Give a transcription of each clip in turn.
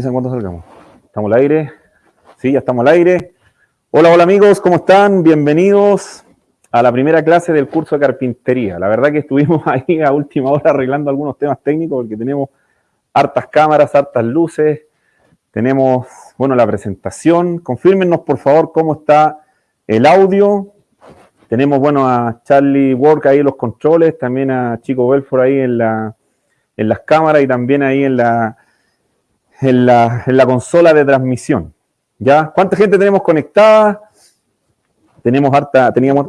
Avisan cuando salgamos. ¿Estamos al aire? Sí, ya estamos al aire. Hola, hola amigos, ¿cómo están? Bienvenidos a la primera clase del curso de carpintería. La verdad que estuvimos ahí a última hora arreglando algunos temas técnicos porque tenemos hartas cámaras, hartas luces. Tenemos, bueno, la presentación. Confírmenos, por favor, cómo está el audio. Tenemos, bueno, a Charlie Work ahí en los controles, también a Chico Belfort ahí en, la, en las cámaras y también ahí en la, en la, en la consola de transmisión. ¿Ya? ¿Cuánta gente tenemos conectada? Tenemos harta, teníamos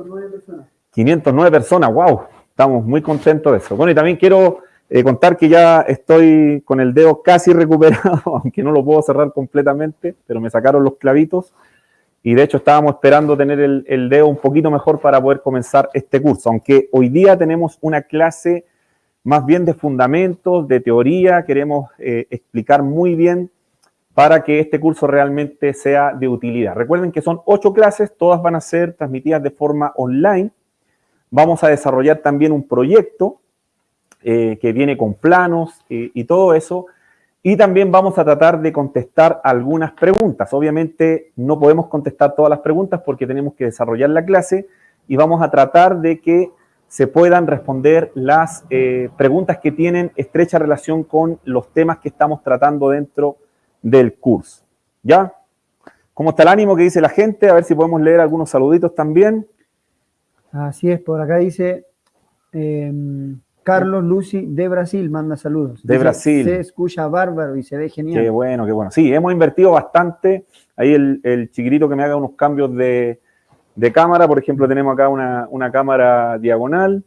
509 personas, wow, estamos muy contentos de eso. Bueno, y también quiero eh, contar que ya estoy con el dedo casi recuperado, aunque no lo puedo cerrar completamente, pero me sacaron los clavitos y de hecho estábamos esperando tener el, el, dedo un poquito mejor para poder comenzar este curso, aunque hoy día tenemos una clase más bien de fundamentos, de teoría, queremos eh, explicar muy bien para que este curso realmente sea de utilidad. Recuerden que son ocho clases, todas van a ser transmitidas de forma online. Vamos a desarrollar también un proyecto eh, que viene con planos eh, y todo eso. Y también vamos a tratar de contestar algunas preguntas. Obviamente no podemos contestar todas las preguntas porque tenemos que desarrollar la clase y vamos a tratar de que se puedan responder las eh, preguntas que tienen estrecha relación con los temas que estamos tratando dentro del curso. ¿Ya? ¿Cómo está el ánimo que dice la gente? A ver si podemos leer algunos saluditos también. Así es, por acá dice em, Carlos Lucy de Brasil, manda saludos. De Brasil. Se escucha bárbaro y se ve genial. Qué bueno, qué bueno. Sí, hemos invertido bastante. Ahí el, el chiquitito que me haga unos cambios de, de cámara, por ejemplo, tenemos acá una, una, cámara diagonal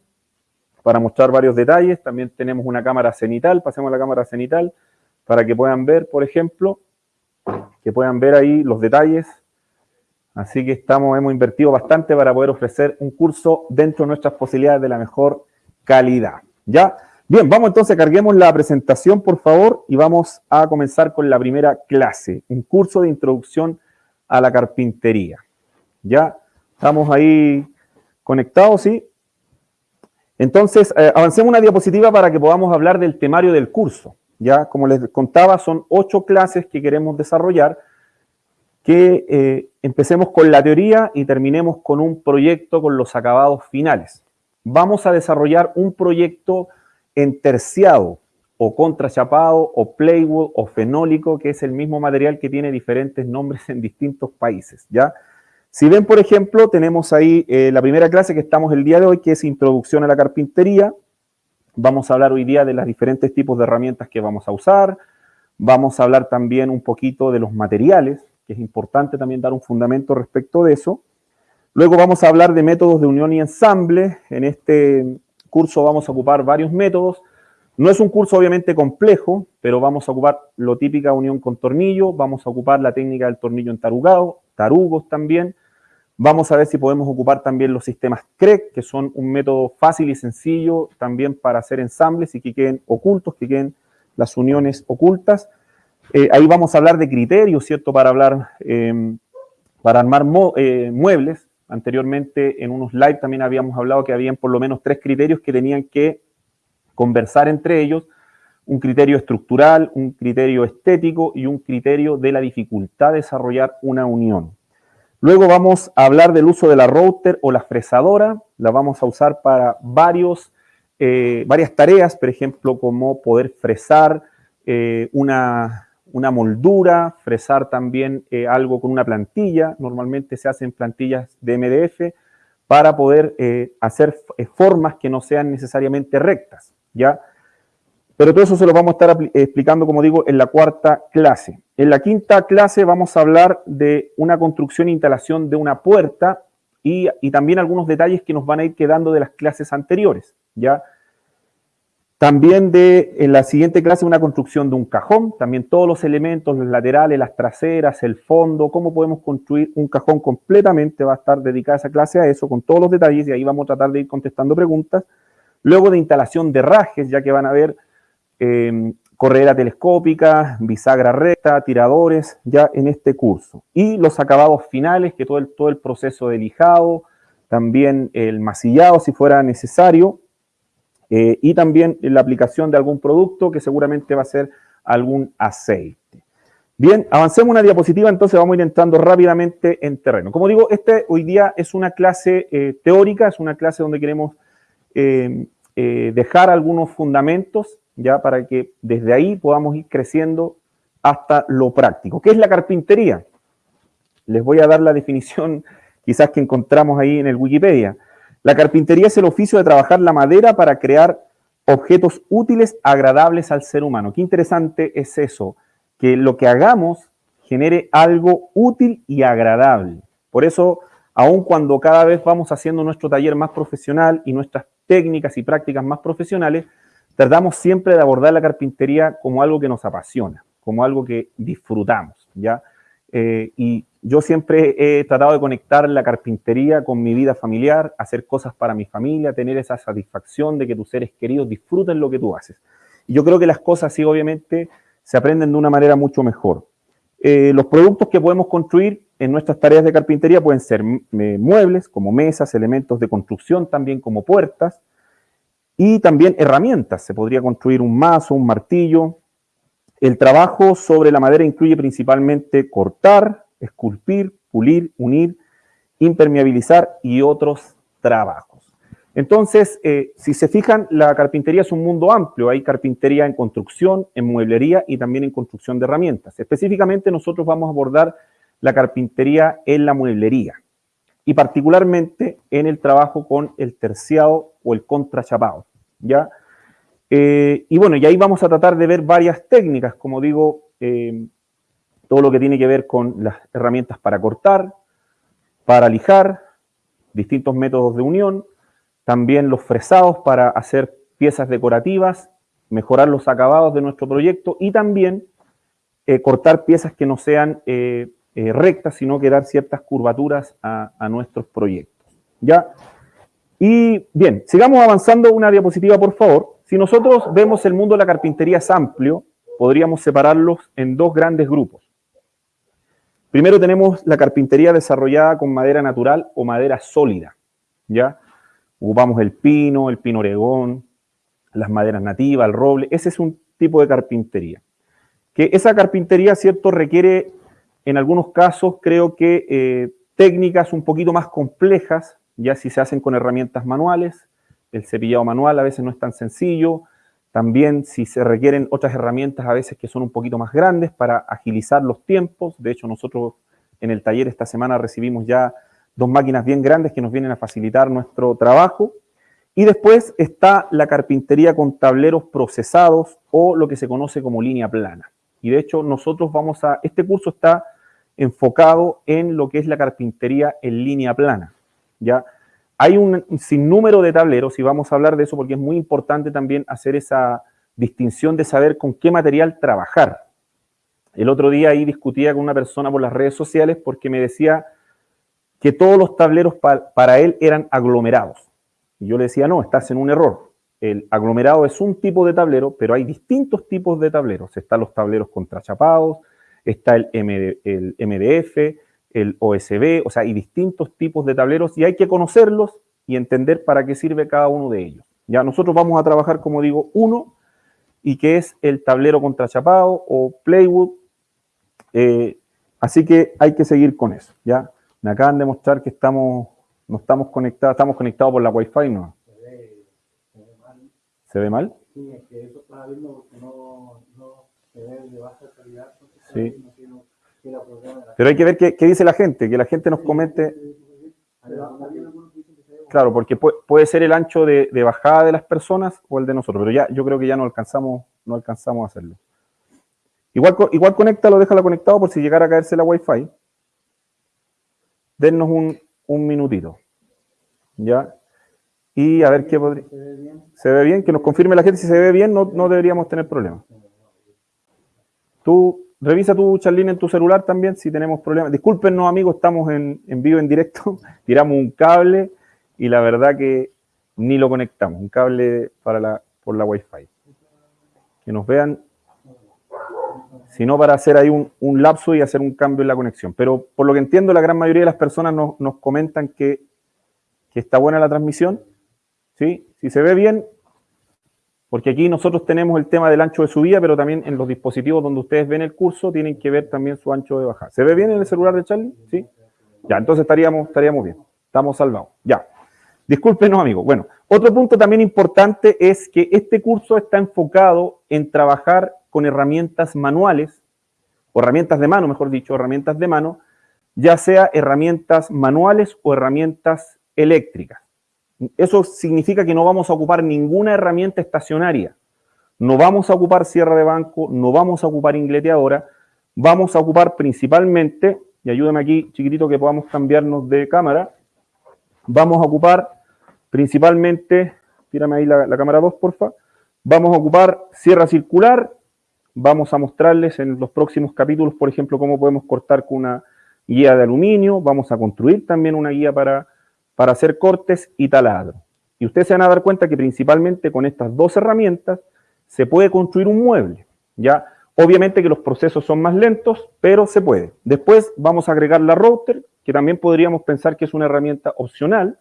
para mostrar varios detalles. También tenemos una cámara cenital, pasemos a la cámara cenital para que puedan ver, por ejemplo, que puedan ver ahí los detalles. Así que estamos, hemos invertido bastante para poder ofrecer un curso dentro de nuestras posibilidades de la mejor calidad. ¿Ya? Bien, vamos entonces, carguemos la presentación, por favor, y vamos a comenzar con la primera clase, un curso de introducción a la carpintería. ¿Ya? Estamos ahí conectados, ¿sí? Entonces, eh, avancemos una diapositiva para que podamos hablar del temario del curso. Ya, como les contaba, son ocho clases que queremos desarrollar, que eh, empecemos con la teoría y terminemos con un proyecto con los acabados finales. Vamos a desarrollar un proyecto en terciado, o contrachapado, o playwood, o fenólico, que es el mismo material que tiene diferentes nombres en distintos países, ¿ya? Si ven, por ejemplo, tenemos ahí eh, la primera clase que estamos el día de hoy, que es Introducción a la Carpintería. Vamos a hablar hoy día de los diferentes tipos de herramientas que vamos a usar. Vamos a hablar también un poquito de los materiales, que es importante también dar un fundamento respecto de eso. Luego vamos a hablar de métodos de unión y ensamble. En este curso vamos a ocupar varios métodos. No es un curso obviamente complejo, pero vamos a ocupar lo típica unión con tornillo, vamos a ocupar la técnica del tornillo entarugado, tarugos también, Vamos a ver si podemos ocupar también los sistemas CREC, que son un método fácil y sencillo también para hacer ensambles y que queden ocultos, que queden las uniones ocultas. Eh, ahí vamos a hablar de criterios, ¿cierto? Para hablar, eh, para armar eh, muebles. Anteriormente en unos live también habíamos hablado que habían por lo menos tres criterios que tenían que conversar entre ellos. Un criterio estructural, un criterio estético y un criterio de la dificultad de desarrollar una unión. Luego vamos a hablar del uso de la router o la fresadora. La vamos a usar para varios, eh, varias tareas, por ejemplo, como poder fresar eh, una, una, moldura, fresar también eh, algo con una plantilla. Normalmente se hacen plantillas de MDF para poder hacer formas que no sean necesariamente rectas, ¿ya? Pero todo eso se lo vamos a estar explicando, como digo, en la cuarta clase. En la quinta clase vamos a hablar de una construcción e instalación de una puerta y, también algunos detalles que nos van a ir quedando de las clases anteriores, ¿ya? También de, en la siguiente clase, una construcción de un cajón, también todos los elementos, los laterales, las traseras, el fondo, cómo podemos construir un cajón completamente, va a estar dedicada esa clase a eso, con todos los detalles, y ahí vamos a tratar de ir contestando preguntas. Luego de instalación de rajes, ya que van a ver eh, corredera telescópica, bisagra recta, tiradores, ya en este curso. Y los acabados finales, que todo el, todo el proceso de lijado, también el masillado si fuera necesario, eh, y también la aplicación de algún producto que seguramente va a ser algún aceite. Bien, avancemos una diapositiva, entonces vamos a ir entrando rápidamente en terreno. Como digo, este hoy día es una clase eh, teórica, es una clase donde queremos eh, eh, dejar algunos fundamentos, ya para que desde ahí podamos ir creciendo hasta lo práctico. ¿Qué es la carpintería? Les voy a dar la definición quizás que encontramos ahí en el Wikipedia. La carpintería es el oficio de trabajar la madera para crear objetos útiles, agradables al ser humano. Qué interesante es eso, que lo que hagamos genere algo útil y agradable. Por eso, aun cuando cada vez vamos haciendo nuestro taller más profesional y nuestras técnicas y prácticas más profesionales, tratamos siempre de abordar la carpintería como algo que nos apasiona, como algo que disfrutamos, ¿ya? Eh, y yo siempre he tratado de conectar la carpintería con mi vida familiar, hacer cosas para mi familia, tener esa satisfacción de que tus seres queridos disfruten lo que tú haces. Y yo creo que las cosas sí, obviamente, se aprenden de una manera mucho mejor. Eh, los productos que podemos construir en nuestras tareas de carpintería pueden ser muebles, como mesas, elementos de construcción, también como puertas, y también herramientas. Se podría construir un mazo, un martillo, el trabajo sobre la madera incluye principalmente cortar, esculpir, pulir, unir, impermeabilizar y otros trabajos. Entonces, eh, si se fijan, la carpintería es un mundo amplio. Hay carpintería en construcción, en mueblería y también en construcción de herramientas. Específicamente nosotros vamos a abordar la carpintería en la mueblería y particularmente en el trabajo con el terciado o el contrachapado. ¿ya? Eh, y bueno, y ahí vamos a tratar de ver varias técnicas, como digo, eh, todo lo que tiene que ver con las herramientas para cortar, para lijar, distintos métodos de unión, también los fresados para hacer piezas decorativas, mejorar los acabados de nuestro proyecto y también eh, cortar piezas que no sean rectas, sino que dar ciertas curvaturas a, a nuestros proyectos. ¿Ya? Y bien, sigamos avanzando una diapositiva, por favor. Si nosotros vemos el mundo de la carpintería es amplio, podríamos separarlos en dos grandes grupos. Primero tenemos la carpintería desarrollada con madera natural o madera sólida, ¿ya? Ocupamos el pino, el pino oregón, las maderas nativas, el roble, ese es un tipo de carpintería. Que esa carpintería, ¿cierto?, requiere en algunos casos, creo que eh, técnicas un poquito más complejas, ya si se hacen con herramientas manuales, el cepillado manual a veces no es tan sencillo. También si se requieren otras herramientas a veces que son un poquito más grandes para agilizar los tiempos. De hecho, nosotros en el taller esta semana recibimos ya dos máquinas bien grandes que nos vienen a facilitar nuestro trabajo. Y después está la carpintería con tableros procesados o lo que se conoce como línea plana. Y de hecho nosotros vamos a, este curso está enfocado en lo que es la carpintería en línea plana. ¿ya? Hay un sinnúmero de tableros y vamos a hablar de eso porque es muy importante también hacer esa distinción de saber con qué material trabajar. El otro día ahí discutía con una persona por las redes sociales porque me decía que todos los tableros para él eran aglomerados. Y yo le decía, no, estás en un error. El aglomerado es un tipo de tablero, pero hay distintos tipos de tableros. Están los tableros contrachapados, está el, el MDF, el OSB, o sea, hay distintos tipos de tableros y hay que conocerlos y entender para qué sirve cada uno de ellos. Ya nosotros vamos a trabajar, como digo, uno, y que es el tablero contrachapado o playwood. Eh, así que hay que seguir con eso, ¿ya? Me acaban de mostrar que estamos, no estamos conectados, estamos conectados por la Wi-Fi, ¿no? Se ve, mal. ¿Se ve mal? Sí, es que eso está viendo porque no, no Sí. Pero hay que ver qué, dice la gente, que la gente nos comente. Claro, porque puede, ser el ancho de, bajada de las personas o el de nosotros, pero ya yo creo que ya no alcanzamos, no alcanzamos a hacerlo. Igual, igual conéctalo, déjalo conectado por si llegara a caerse la Wi-Fi. Dennos un, un minutito. ¿Ya? Y a ver qué podría... ¿Se ve bien? Que nos confirme la gente si se ve bien, no, no deberíamos tener problemas. Tú Revisa tu Charlene en tu celular también si tenemos problemas. Discúlpenos amigos, estamos en, vivo, en directo. Tiramos un cable y la verdad que ni lo conectamos. Un cable para la, por la Wi-Fi. Que nos vean, sino para hacer ahí un, lapso y hacer un cambio en la conexión. Pero por lo que entiendo, la gran mayoría de las personas nos, comentan que, que está buena la transmisión. ¿Sí? Si se ve bien, porque aquí nosotros tenemos el tema del ancho de subida, pero también en los dispositivos donde ustedes ven el curso tienen que ver también su ancho de bajada. ¿Se ve bien en el celular de Charlie? Sí. Ya, entonces estaríamos, estaríamos bien. Estamos salvados. Ya. Discúlpenos, amigos. Bueno, otro punto también importante es que este curso está enfocado en trabajar con herramientas manuales, o herramientas de mano, mejor dicho, herramientas de mano, ya sea herramientas manuales o herramientas eléctricas. Eso significa que no vamos a ocupar ninguna herramienta estacionaria. No vamos a ocupar cierre de banco, no vamos a ocupar ingleteadora, vamos a ocupar principalmente, y ayúdame aquí, chiquitito, que podamos cambiarnos de cámara, vamos a ocupar principalmente, tírame ahí la, la cámara 2, porfa, vamos a ocupar sierra circular, vamos a mostrarles en los próximos capítulos, por ejemplo, cómo podemos cortar con una guía de aluminio, vamos a construir también una guía para para hacer cortes y taladro. Y ustedes se van a dar cuenta que principalmente con estas dos herramientas se puede construir un mueble. Ya, obviamente que los procesos son más lentos, pero se puede. Después vamos a agregar la router, que también podríamos pensar que es una herramienta opcional,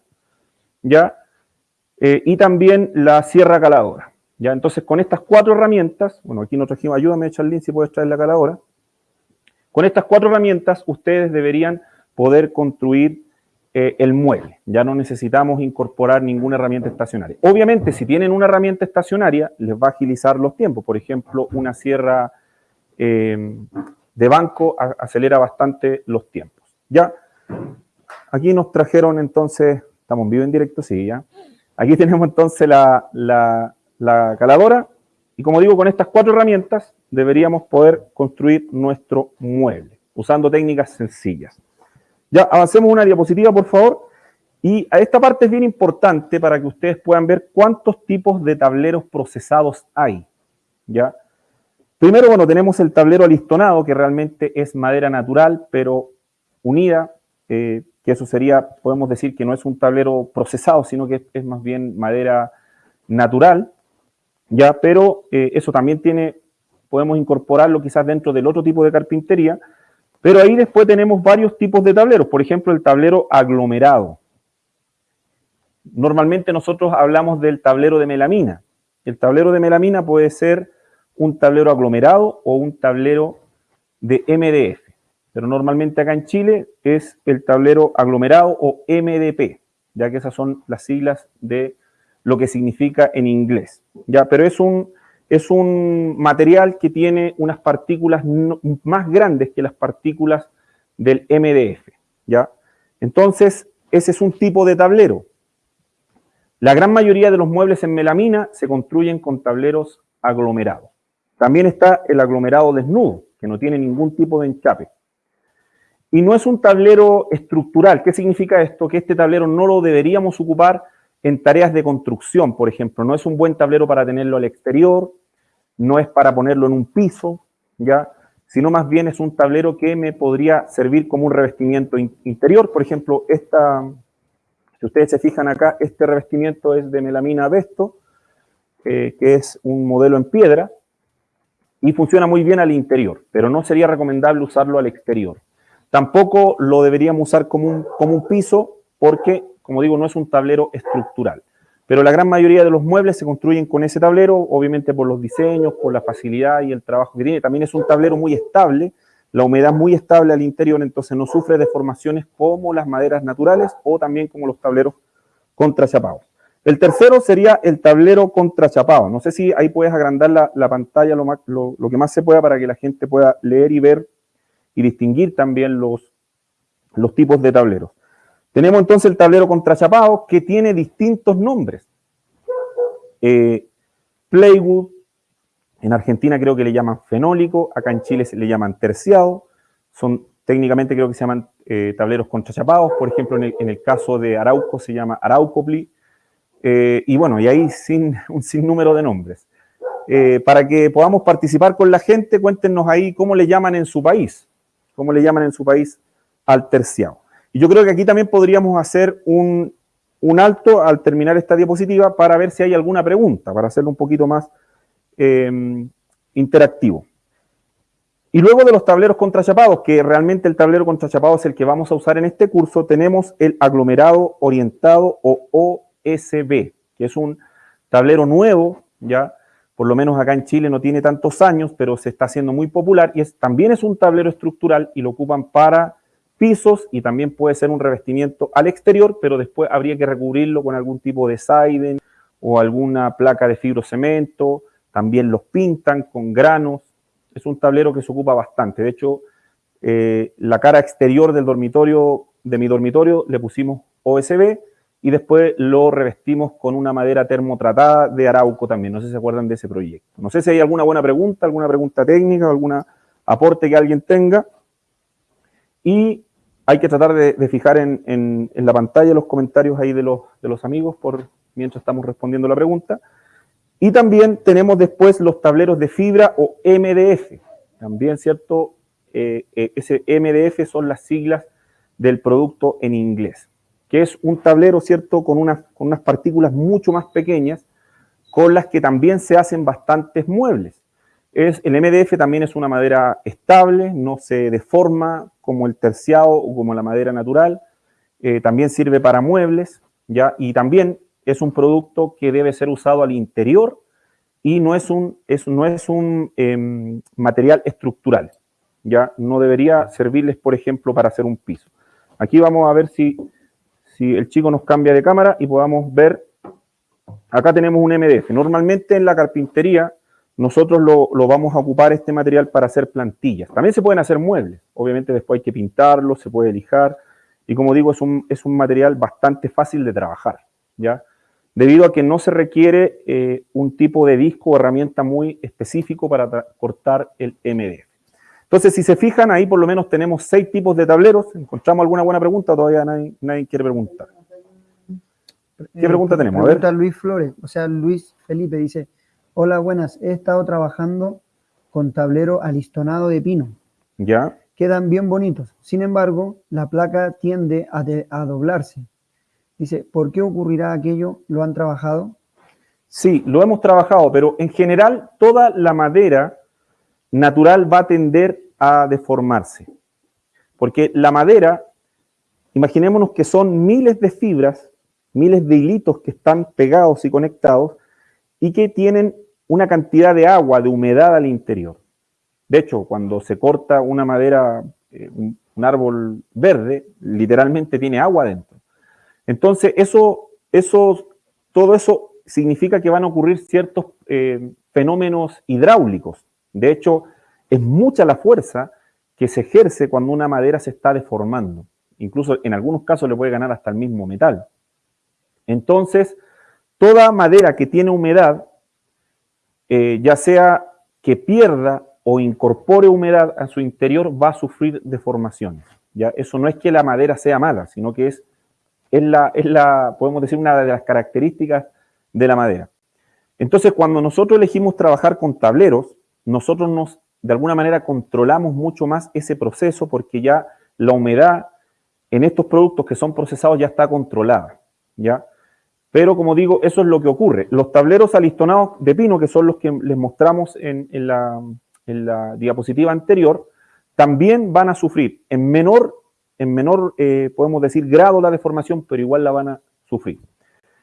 ya, eh, y también la sierra caladora. Ya, entonces con estas cuatro herramientas, bueno, aquí nos trajimos, ayúdame Charlene si puedes traer la caladora. Con estas cuatro herramientas ustedes deberían poder construir eh, el mueble. Ya no necesitamos incorporar ninguna herramienta estacionaria. Obviamente, si tienen una herramienta estacionaria, les va a agilizar los tiempos. Por ejemplo, una sierra eh, de banco acelera bastante los tiempos. Ya, aquí nos trajeron entonces, estamos vivo en directo, sí, ya. Aquí tenemos entonces la, la caladora y como digo, con estas cuatro herramientas deberíamos poder construir nuestro mueble usando técnicas sencillas. Ya, avancemos una diapositiva, por favor. Y a esta parte es bien importante para que ustedes puedan ver cuántos tipos de tableros procesados hay. ¿ya? Primero, bueno, tenemos el tablero alistonado, que realmente es madera natural, pero unida, eh, que eso sería, podemos decir que no es un tablero procesado, sino que es, más bien madera natural, ¿ya? Pero eh, eso también tiene, podemos incorporarlo quizás dentro del otro tipo de carpintería, pero ahí después tenemos varios tipos de tableros, por ejemplo, el tablero aglomerado. Normalmente nosotros hablamos del tablero de melamina. El tablero de melamina puede ser un tablero aglomerado o un tablero de MDF. Pero normalmente acá en Chile es el tablero aglomerado o MDP, ya que esas son las siglas de lo que significa en inglés. Ya, pero es un es un material que tiene unas partículas más grandes que las partículas del MDF, ¿ya? Entonces, ese es un tipo de tablero. La gran mayoría de los muebles en melamina se construyen con tableros aglomerados. También está el aglomerado desnudo, que no tiene ningún tipo de enchape. Y no es un tablero estructural. ¿Qué significa esto? Que este tablero no lo deberíamos ocupar en tareas de construcción, por ejemplo. No es un buen tablero para tenerlo al exterior, no es para ponerlo en un piso, ¿ya? sino más bien es un tablero que me podría servir como un revestimiento interior. Por ejemplo, esta, si ustedes se fijan acá, este revestimiento es de melamina Vesto, eh, que es un modelo en piedra, y funciona muy bien al interior, pero no sería recomendable usarlo al exterior. Tampoco lo deberíamos usar como un, como un piso, porque como digo, no es un tablero estructural. Pero la gran mayoría de los muebles se construyen con ese tablero, obviamente por los diseños, por la facilidad y el trabajo que tiene. También es un tablero muy estable, la humedad muy estable al interior, entonces no sufre deformaciones como las maderas naturales o también como los tableros contrachapados. El tercero sería el tablero contrachapado. No sé si ahí puedes agrandar la, pantalla lo, lo, que más se pueda para que la gente pueda leer y ver y distinguir también los, los tipos de tableros. Tenemos entonces el tablero contrachapado que tiene distintos nombres. Eh, playwood, en Argentina creo que le llaman fenólico, acá en Chile se le llaman terciado, son técnicamente creo que se llaman eh, tableros contrachapados, por ejemplo en el, caso de Arauco se llama Araucopli, eh, y bueno, y ahí sin, un sinnúmero de nombres. para que podamos participar con la gente, cuéntenos ahí cómo le llaman en su país, cómo le llaman en su país al terciado. Y yo creo que aquí también podríamos hacer un, alto al terminar esta diapositiva para ver si hay alguna pregunta, para hacerlo un poquito más em, interactivo. Y luego de los tableros contrachapados, que realmente el tablero contrachapado es el que vamos a usar en este curso, tenemos el aglomerado orientado o OSB, que es un tablero nuevo, ¿ya? por lo menos acá en Chile no tiene tantos años, pero se está haciendo muy popular y es, también es un tablero estructural y lo ocupan para pisos y también puede ser un revestimiento al exterior, pero después habría que recubrirlo con algún tipo de siding o alguna placa de fibrocemento, también los pintan con granos, es un tablero que se ocupa bastante, de hecho eh, la cara exterior del dormitorio, de mi dormitorio, le pusimos OSB y después lo revestimos con una madera termotratada de Arauco también, no sé si se acuerdan de ese proyecto. No sé si hay alguna buena pregunta, alguna pregunta técnica, algún aporte que alguien tenga. Y hay que tratar de, fijar en, la pantalla los comentarios ahí de los, de los amigos por mientras estamos respondiendo la pregunta. Y también tenemos después los tableros de fibra o MDF. También, ¿cierto? Eh, eh, ese MDF son las siglas del producto en inglés, que es un tablero, ¿cierto? Con unas, con unas partículas mucho más pequeñas, con las que también se hacen bastantes muebles. El MDF también es una madera estable, no se deforma como el terciado o como la madera natural. Eh, también sirve para muebles, ¿ya? Y también es un producto que debe ser usado al interior y no es un, es, no es un em, material estructural, ¿ya? No debería servirles, por ejemplo, para hacer un piso. Aquí vamos a ver si, si el chico nos cambia de cámara y podamos ver, acá tenemos un MDF. Normalmente en la carpintería nosotros lo, vamos a ocupar este material para hacer plantillas. También se pueden hacer muebles, obviamente después hay que pintarlo, se puede lijar, y como digo, es un, es un material bastante fácil de trabajar, ¿ya? Debido a que no se requiere eh, un tipo de disco o herramienta muy específico para cortar el MDF. Entonces, si se fijan, ahí por lo menos tenemos seis tipos de tableros. ¿Encontramos alguna buena pregunta todavía nadie, nadie quiere preguntar? ¿Qué pregunta tenemos? A ver. Luis Flores, o sea, Luis Felipe dice, Hola, buenas. He estado trabajando con tablero alistonado de pino. ¿Ya? Quedan bien bonitos. Sin embargo, la placa tiende a, a doblarse. Dice, ¿por qué ocurrirá aquello? ¿Lo han trabajado? Sí, lo hemos trabajado, pero en general toda la madera natural va a tender a deformarse. Porque la madera, imaginémonos que son miles de fibras, miles de hilitos que están pegados y conectados y que tienen una cantidad de agua, de humedad al interior. De hecho, cuando se corta una madera, eh, un, árbol verde, literalmente tiene agua dentro. Entonces, eso, eso, todo eso significa que van a ocurrir ciertos eh, fenómenos hidráulicos. De hecho, es mucha la fuerza que se ejerce cuando una madera se está deformando. Incluso en algunos casos le puede ganar hasta el mismo metal. Entonces, toda madera que tiene humedad eh, ya sea que pierda o incorpore humedad a su interior, va a sufrir deformaciones. ¿ya? Eso no es que la madera sea mala, sino que es, es, la, es la, podemos decir, una de las características de la madera. Entonces, cuando nosotros elegimos trabajar con tableros, nosotros nos, de alguna manera, controlamos mucho más ese proceso porque ya la humedad en estos productos que son procesados ya está controlada, ¿ya? Pero como digo, eso es lo que ocurre. Los tableros alistonados de pino, que son los que les mostramos en, la, diapositiva anterior, también van a sufrir en menor, en menor eh, podemos decir, grado la deformación, pero igual la van a sufrir.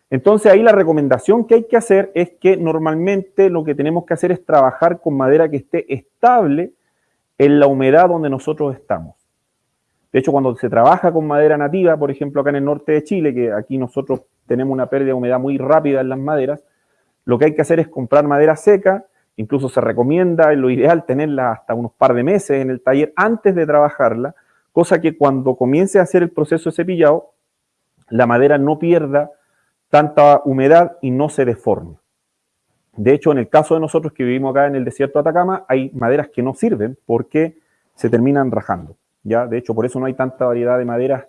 Entonces ahí la recomendación que hay que hacer es que normalmente lo que tenemos que hacer es trabajar con madera que esté estable en la humedad donde nosotros estamos. De hecho, cuando se trabaja con madera nativa, por ejemplo, acá en el norte de Chile, que aquí nosotros tenemos una pérdida de humedad muy rápida en las maderas, lo que hay que hacer es comprar madera seca, incluso se recomienda, en lo ideal, tenerla hasta unos par de meses en el taller antes de trabajarla, cosa que cuando comience a hacer el proceso de cepillado, la madera no pierda tanta humedad y no se deforme. De hecho, en el caso de nosotros que vivimos acá en el desierto de Atacama, hay maderas que no sirven porque se terminan rajando. ¿ya? De hecho, por eso no hay tanta variedad de maderas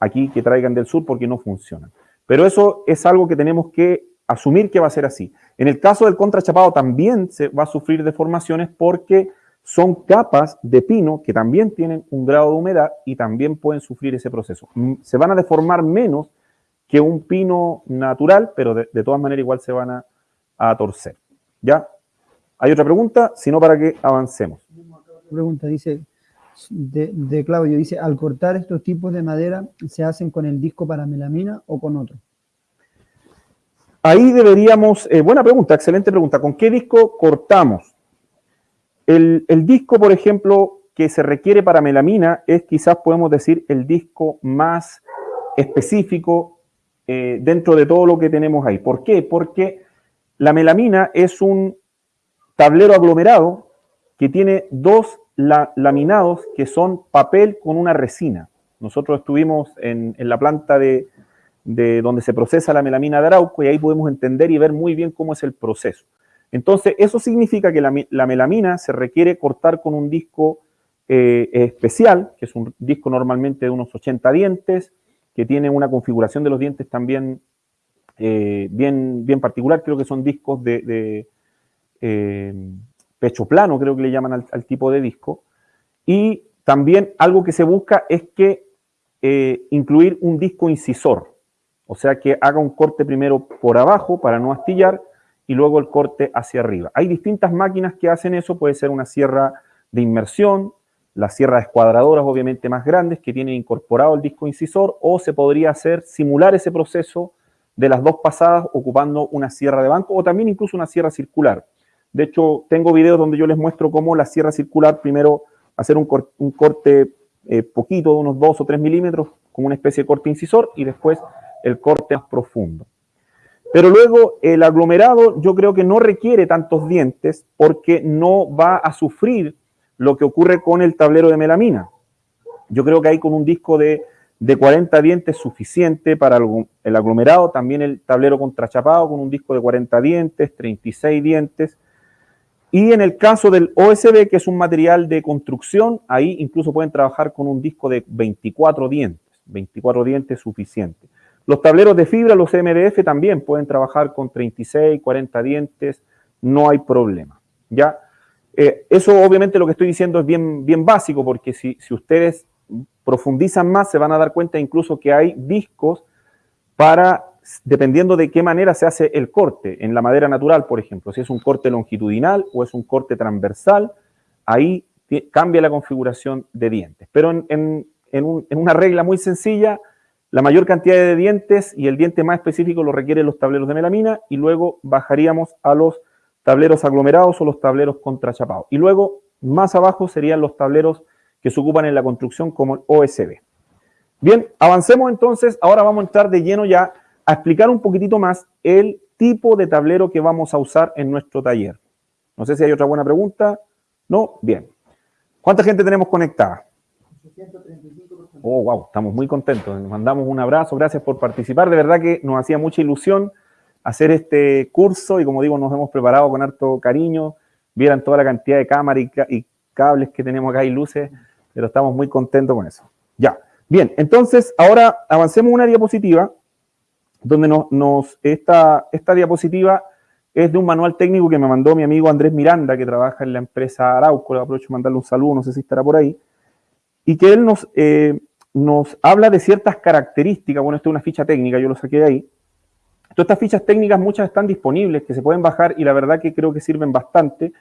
aquí que traigan del sur porque no funcionan. Pero eso es algo que tenemos que asumir que va a ser así. En el caso del contrachapado también se va a sufrir deformaciones porque son capas de pino que también tienen un grado de humedad y también pueden sufrir ese proceso. Mm, se van a deformar menos que un pino natural, pero de, todas maneras igual se van a, a, torcer. ¿Ya? ¿Hay otra pregunta? Si no, para que avancemos. Pregunta, dice, de, Claudio. Dice, al cortar estos tipos de madera, ¿se hacen con el disco para melamina o con otro? ahí deberíamos, eh, buena pregunta, excelente pregunta, ¿con qué disco cortamos? El, disco, por ejemplo, que se requiere para melamina es quizás podemos decir el disco más específico eh, dentro de todo lo que tenemos ahí. ¿Por qué? Porque la melamina es un tablero aglomerado que tiene dos laminados que son papel con una resina. Nosotros estuvimos en, la planta de, donde se procesa la melamina de Arauco y ahí podemos entender y ver muy bien cómo es el proceso. Entonces, eso significa que la, melamina se requiere cortar con un disco eh, especial, que es un disco normalmente de unos 80 dientes, que tiene una configuración de los dientes también eh, bien, bien particular. Creo que son discos de, eh, pecho plano, creo que le llaman al, tipo de disco. Y también algo que se busca es que incluir un disco incisor, o sea que haga un corte primero por abajo para no astillar y luego el corte hacia arriba. Hay distintas máquinas que hacen eso, puede ser una sierra de inmersión, las sierras escuadradoras obviamente más grandes que tienen incorporado el disco incisor, o se podría hacer, simular ese proceso de las dos pasadas ocupando una sierra de banco o también incluso una sierra circular. De hecho, tengo videos donde yo les muestro cómo la sierra circular primero hacer un, corte eh, poquito, de unos 2 o 3 milímetros, como una especie de corte incisor, y después el corte más profundo. Pero luego el aglomerado yo creo que no requiere tantos dientes porque no va a sufrir lo que ocurre con el tablero de melamina. Yo creo que ahí con un disco de, 40 dientes suficiente para el aglomerado, también el tablero contrachapado con un disco de 40 dientes, 36 dientes. Y en el caso del OSB, que es un material de construcción, ahí incluso pueden trabajar con un disco de 24 dientes, 24 dientes suficiente. Los tableros de fibra, los MDF, también pueden trabajar con 36, 40 dientes, no hay problema. ¿ya? Eh, eso obviamente lo que estoy diciendo es bien, bien básico, porque si, si ustedes profundizan más, se van a dar cuenta incluso que hay discos para, dependiendo de qué manera se hace el corte, en la madera natural, por ejemplo, si es un corte longitudinal o es un corte transversal, ahí cambia la configuración de dientes. Pero en, una regla muy sencilla, la mayor cantidad de dientes y el diente más específico lo requieren los tableros de melamina y luego bajaríamos a los tableros aglomerados o los tableros contrachapados. Y luego, más abajo, serían los tableros que se ocupan en la construcción como el OSB. Bien, avancemos entonces. Ahora vamos a entrar de lleno ya a explicar un poquitito más el tipo de tablero que vamos a usar en nuestro taller. No sé si hay otra buena pregunta. ¿No? Bien. ¿Cuánta gente tenemos conectada? 835 Oh, wow, estamos muy contentos. Nos mandamos un abrazo, gracias por participar. De verdad que nos hacía mucha ilusión hacer este curso y como digo, nos hemos preparado con harto cariño. Vieran toda la cantidad de cámaras y, cables que tenemos acá y luces, pero estamos muy contentos con eso. Ya, bien, entonces ahora avancemos una diapositiva donde nos, esta, esta diapositiva es de un manual técnico que me mandó mi amigo Andrés Miranda, que trabaja en la empresa Arauco, le aprovecho mandarle un saludo, no sé si estará por ahí, y que él nos, eh, nos habla de ciertas características, bueno, esto es una ficha técnica, yo lo saqué de ahí. Todas estas fichas técnicas, muchas están disponibles, que se pueden bajar y la verdad que creo que sirven bastante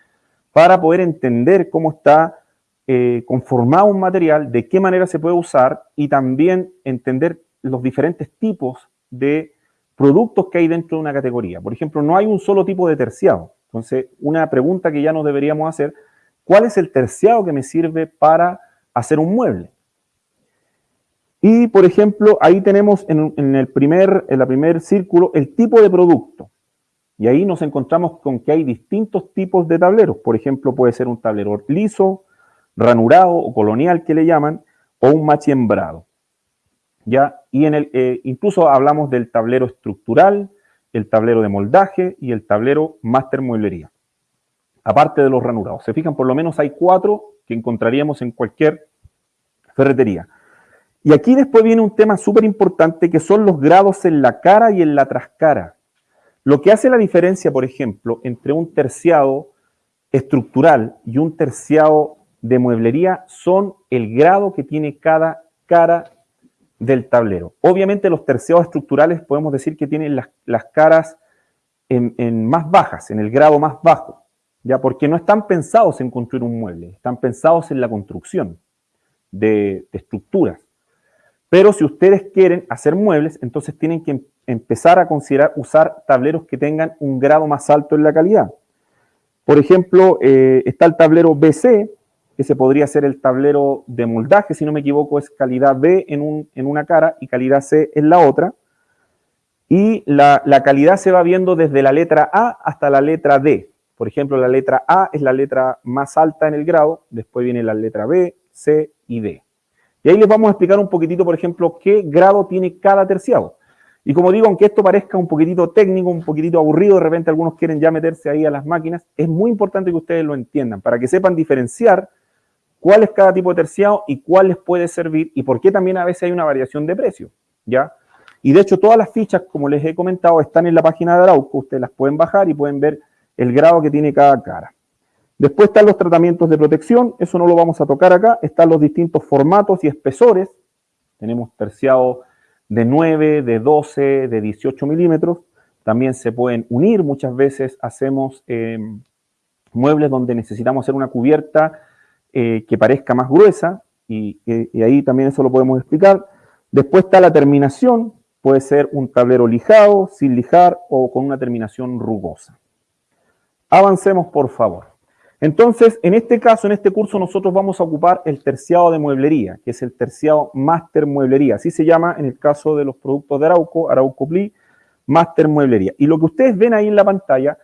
para poder entender cómo está eh, conformado un material, de qué manera se puede usar y también entender los diferentes tipos de productos que hay dentro de una categoría. Por ejemplo, no hay un solo tipo de terciado. Entonces, una pregunta que ya nos deberíamos hacer, ¿cuál es el terciado que me sirve para hacer un mueble. Y, por ejemplo, ahí tenemos en, el primer, en la primer círculo el tipo de producto. Y ahí nos encontramos con que hay distintos tipos de tableros. Por ejemplo, puede ser un tablero liso, ranurado o colonial que le llaman, o un machiembrado. ¿Ya? Y en el, eh, incluso hablamos del tablero estructural, el tablero de moldaje y el tablero máster mueblería. Aparte de los ranurados. Se fijan, por lo menos hay cuatro que encontraríamos en cualquier ferretería. Y aquí después viene un tema súper importante que son los grados en la cara y en la trascara. Lo que hace la diferencia, por ejemplo, entre un terciado estructural y un terciado de mueblería son el grado que tiene cada cara del tablero. Obviamente los terciados estructurales podemos decir que tienen las, caras en más bajas, en el grado más bajo. ¿ya? Porque no están pensados en construir un mueble, están pensados en la construcción de, estructuras. Pero si ustedes quieren hacer muebles, entonces tienen que em-, empezar a considerar usar tableros que tengan un grado más alto en la calidad. Por ejemplo, eh, está el tablero BC, que se podría ser el tablero de moldaje, si no me equivoco, es calidad B en, en una cara y calidad C en la otra. Y la, la, calidad se va viendo desde la letra A hasta la letra D. Por ejemplo, la letra A es la letra más alta en el grado, después viene la letra B, C y D. Y ahí les vamos a explicar un poquitito, por ejemplo, qué grado tiene cada terciado. Y como digo, aunque esto parezca un poquitito técnico, un poquitito aburrido, de repente algunos quieren ya meterse ahí a las máquinas, es muy importante que ustedes lo entiendan, para que sepan diferenciar cuál es cada tipo de terciado y cuál les puede servir y por qué también a veces hay una variación de precio, ¿ya? Y de hecho todas las fichas, como les he comentado, están en la página de Arauco, ustedes las pueden bajar y pueden ver el grado que tiene cada cara. Después están los tratamientos de protección, eso no lo vamos a tocar acá, están los distintos formatos y espesores, tenemos terciado de 9, de 12, de 18 milímetros, también se pueden unir, muchas veces hacemos eh, muebles donde necesitamos hacer una cubierta eh, que parezca más gruesa, y, ahí también eso lo podemos explicar. Después está la terminación, puede ser un tablero lijado, sin lijar o con una terminación rugosa. Avancemos, por favor. Entonces, en este caso, en este curso, nosotros vamos a ocupar el terciado de mueblería, que es el terciado Master Mueblería. Así se llama en el caso de los productos de Arauco, Arauco Pli, Master Mueblería. Y lo que ustedes ven ahí en la pantalla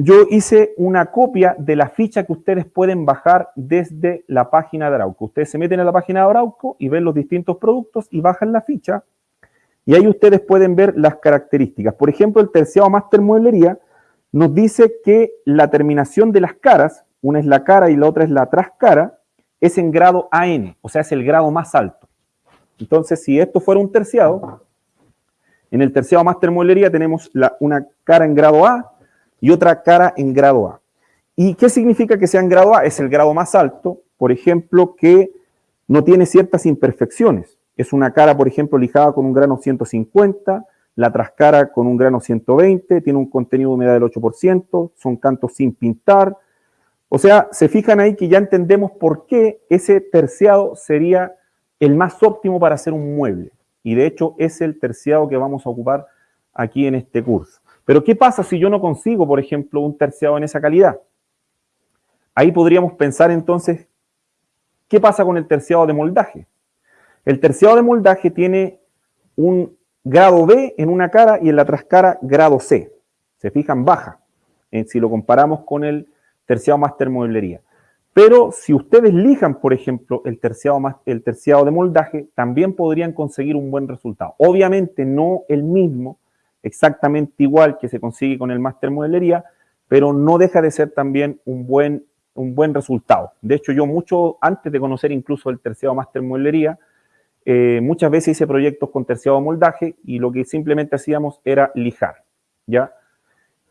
yo hice una copia de la ficha que ustedes pueden bajar desde la página de Arauco. Ustedes se meten en la página de Arauco y ven los distintos productos y bajan la ficha. Y ahí ustedes pueden ver las características. Por ejemplo, el terciado Master Mueblería nos dice que la terminación de las caras, una es la cara y la otra es la trascara, es en grado AN, o sea, es el grado más alto. Entonces, si esto fuera un terciado, en el terciado Master Mueblería tenemos una cara en grado A, y otra cara en grado A. ¿Y qué significa que sea en grado A? Es el grado más alto, por ejemplo, que no tiene ciertas imperfecciones. Es una cara, por ejemplo, lijada con un grano 150, la trascara con un grano 120, tiene un contenido de humedad del 8%, son cantos sin pintar. O sea, se fijan ahí que ya entendemos por qué ese terciado sería el más óptimo para hacer un mueble. Y de hecho es el terciado que vamos a ocupar aquí en este curso. Pero ¿qué pasa si yo no consigo, por ejemplo, un terciado en esa calidad? Ahí podríamos pensar entonces, ¿qué pasa con el terciado de moldaje? El terciado de moldaje tiene un grado B en una cara y en la trascara grado C. Se fijan, baja, en, si lo comparamos con el terciado máster mueblería. Pero si ustedes lijan, por ejemplo, el terciado, el terciado de moldaje, también podrían conseguir un buen resultado. Obviamente no el mismo, exactamente igual que se consigue con el máster modelería, pero no deja de ser también un buen, un buen resultado. De hecho, yo mucho antes de conocer incluso el terciado máster modelería, eh, muchas veces hice proyectos con terciado moldaje y lo que simplemente hacíamos era lijar, ¿ya?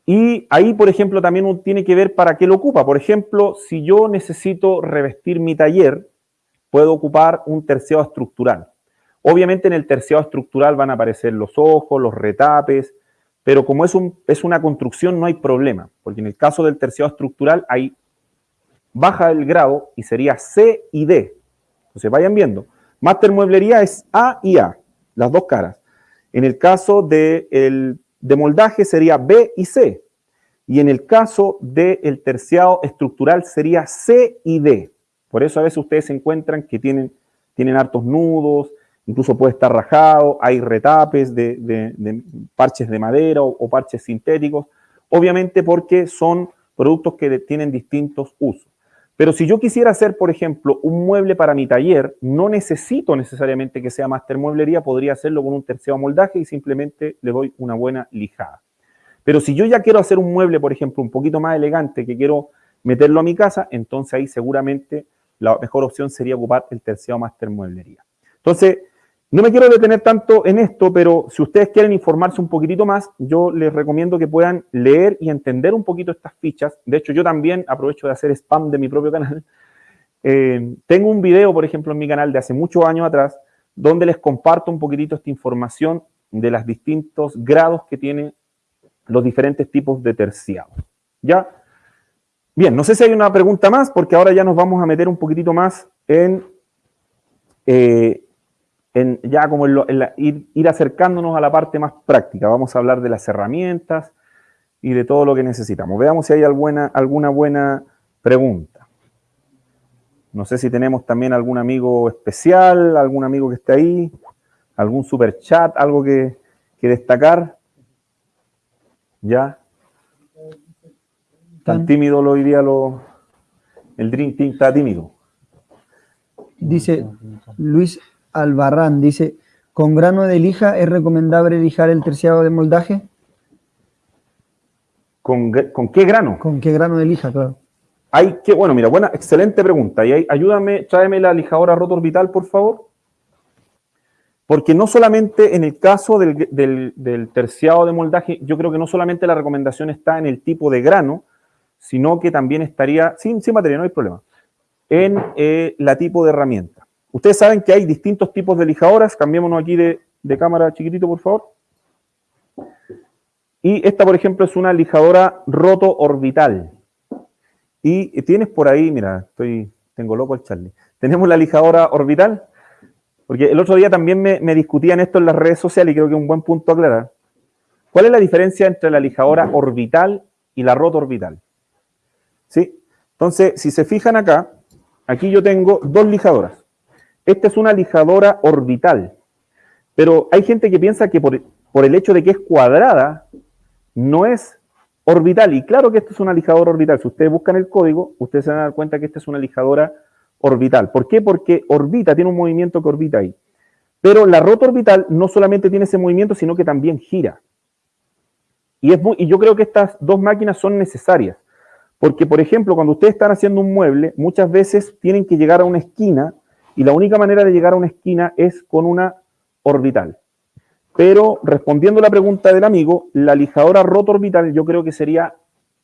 Y ahí, por ejemplo, también tiene que ver para qué lo ocupa. Por ejemplo, si yo necesito revestir mi taller, puedo ocupar un terciado estructural. Obviamente en el terciado estructural van a aparecer los ojos, los retapes, pero como es, un, es una construcción no hay problema, porque en el caso del terciado estructural hay baja el grado y sería C y D. Entonces vayan viendo. Master Mueblería es A y A, las dos caras. En el caso de, el, moldaje sería B y C. Y en el caso del terciado estructural sería C y D. Por eso a veces ustedes se encuentran que tienen, tienen hartos nudos, incluso puede estar rajado, hay retapes de, parches de madera o, parches sintéticos, obviamente porque son productos que tienen distintos usos. Pero si yo quisiera hacer, por ejemplo, un mueble para mi taller, no necesito necesariamente que sea master mueblería, podría hacerlo con un terciado moldaje y simplemente le doy una buena lijada. Pero si yo ya quiero hacer un mueble, por ejemplo, un poquito más elegante, que quiero meterlo a mi casa, entonces ahí seguramente la mejor opción sería ocupar el terciado master mueblería. Entonces, no me quiero detener tanto en esto, pero si ustedes quieren informarse un poquitito más, yo les recomiendo que puedan leer y entender un poquito estas fichas. De hecho, yo también aprovecho de hacer spam de mi propio canal. Eh, tengo un video, por ejemplo, en mi canal de hace muchos años atrás, donde les comparto un poquitito esta información de los distintos grados que tienen los diferentes tipos de terciado. ¿Ya? Bien, no sé si hay una pregunta más, porque ahora ya nos vamos a meter un poquitito más en... Eh, en, ya como ir, ir, acercándonos a la parte más práctica. Vamos a hablar de las herramientas y de todo lo que necesitamos. Veamos si hay alguna, alguna buena pregunta. No sé si tenemos también algún amigo especial, algún amigo que esté ahí, algún super chat, algo que, que destacar. ¿Ya? Tan tímido lo diría lo, el Dream Team está tímido. Dice Luis Albarrán, dice, ¿con grano de lija es recomendable lijar el terciado de moldaje? ¿Con, qué grano? ¿Con qué grano de lija, claro? Hay que, bueno, mira, buena, excelente pregunta. Y ayúdame, tráeme la lijadora rotorbital, por favor. Porque no solamente en el caso del, del, terciado de moldaje, yo creo que no solamente la recomendación está en el tipo de grano, sino que también estaría, sin, sin materia, no hay problema, en eh, la tipo de herramienta. Ustedes saben que hay distintos tipos de lijadoras, cambiémonos aquí de, cámara chiquitito, por favor. Y esta, por ejemplo, es una lijadora roto orbital. Y tienes por ahí, mira, estoy, tengo loco el Charlie. Tenemos la lijadora orbital, porque el otro día también me, discutían esto en las redes sociales y creo que es un buen punto aclarar. ¿Cuál es la diferencia entre la lijadora orbital y la roto orbital? ¿Sí? Entonces, si se fijan acá, aquí yo tengo dos lijadoras. Esta es una lijadora orbital, pero hay gente que piensa que por, el hecho de que es cuadrada, no es orbital. Y claro que esta es una lijadora orbital. Si ustedes buscan el código, ustedes se van a dar cuenta que esta es una lijadora orbital. ¿Por qué? Porque orbita, tiene un movimiento que orbita ahí. Pero la rota orbital no solamente tiene ese movimiento, sino que también gira. Y, y yo creo que estas dos máquinas son necesarias. Porque, por ejemplo, cuando ustedes están haciendo un mueble, muchas veces tienen que llegar a una esquina y la única manera de llegar a una esquina es con una orbital. Pero respondiendo a la pregunta del amigo, la lijadora roto orbital yo creo que sería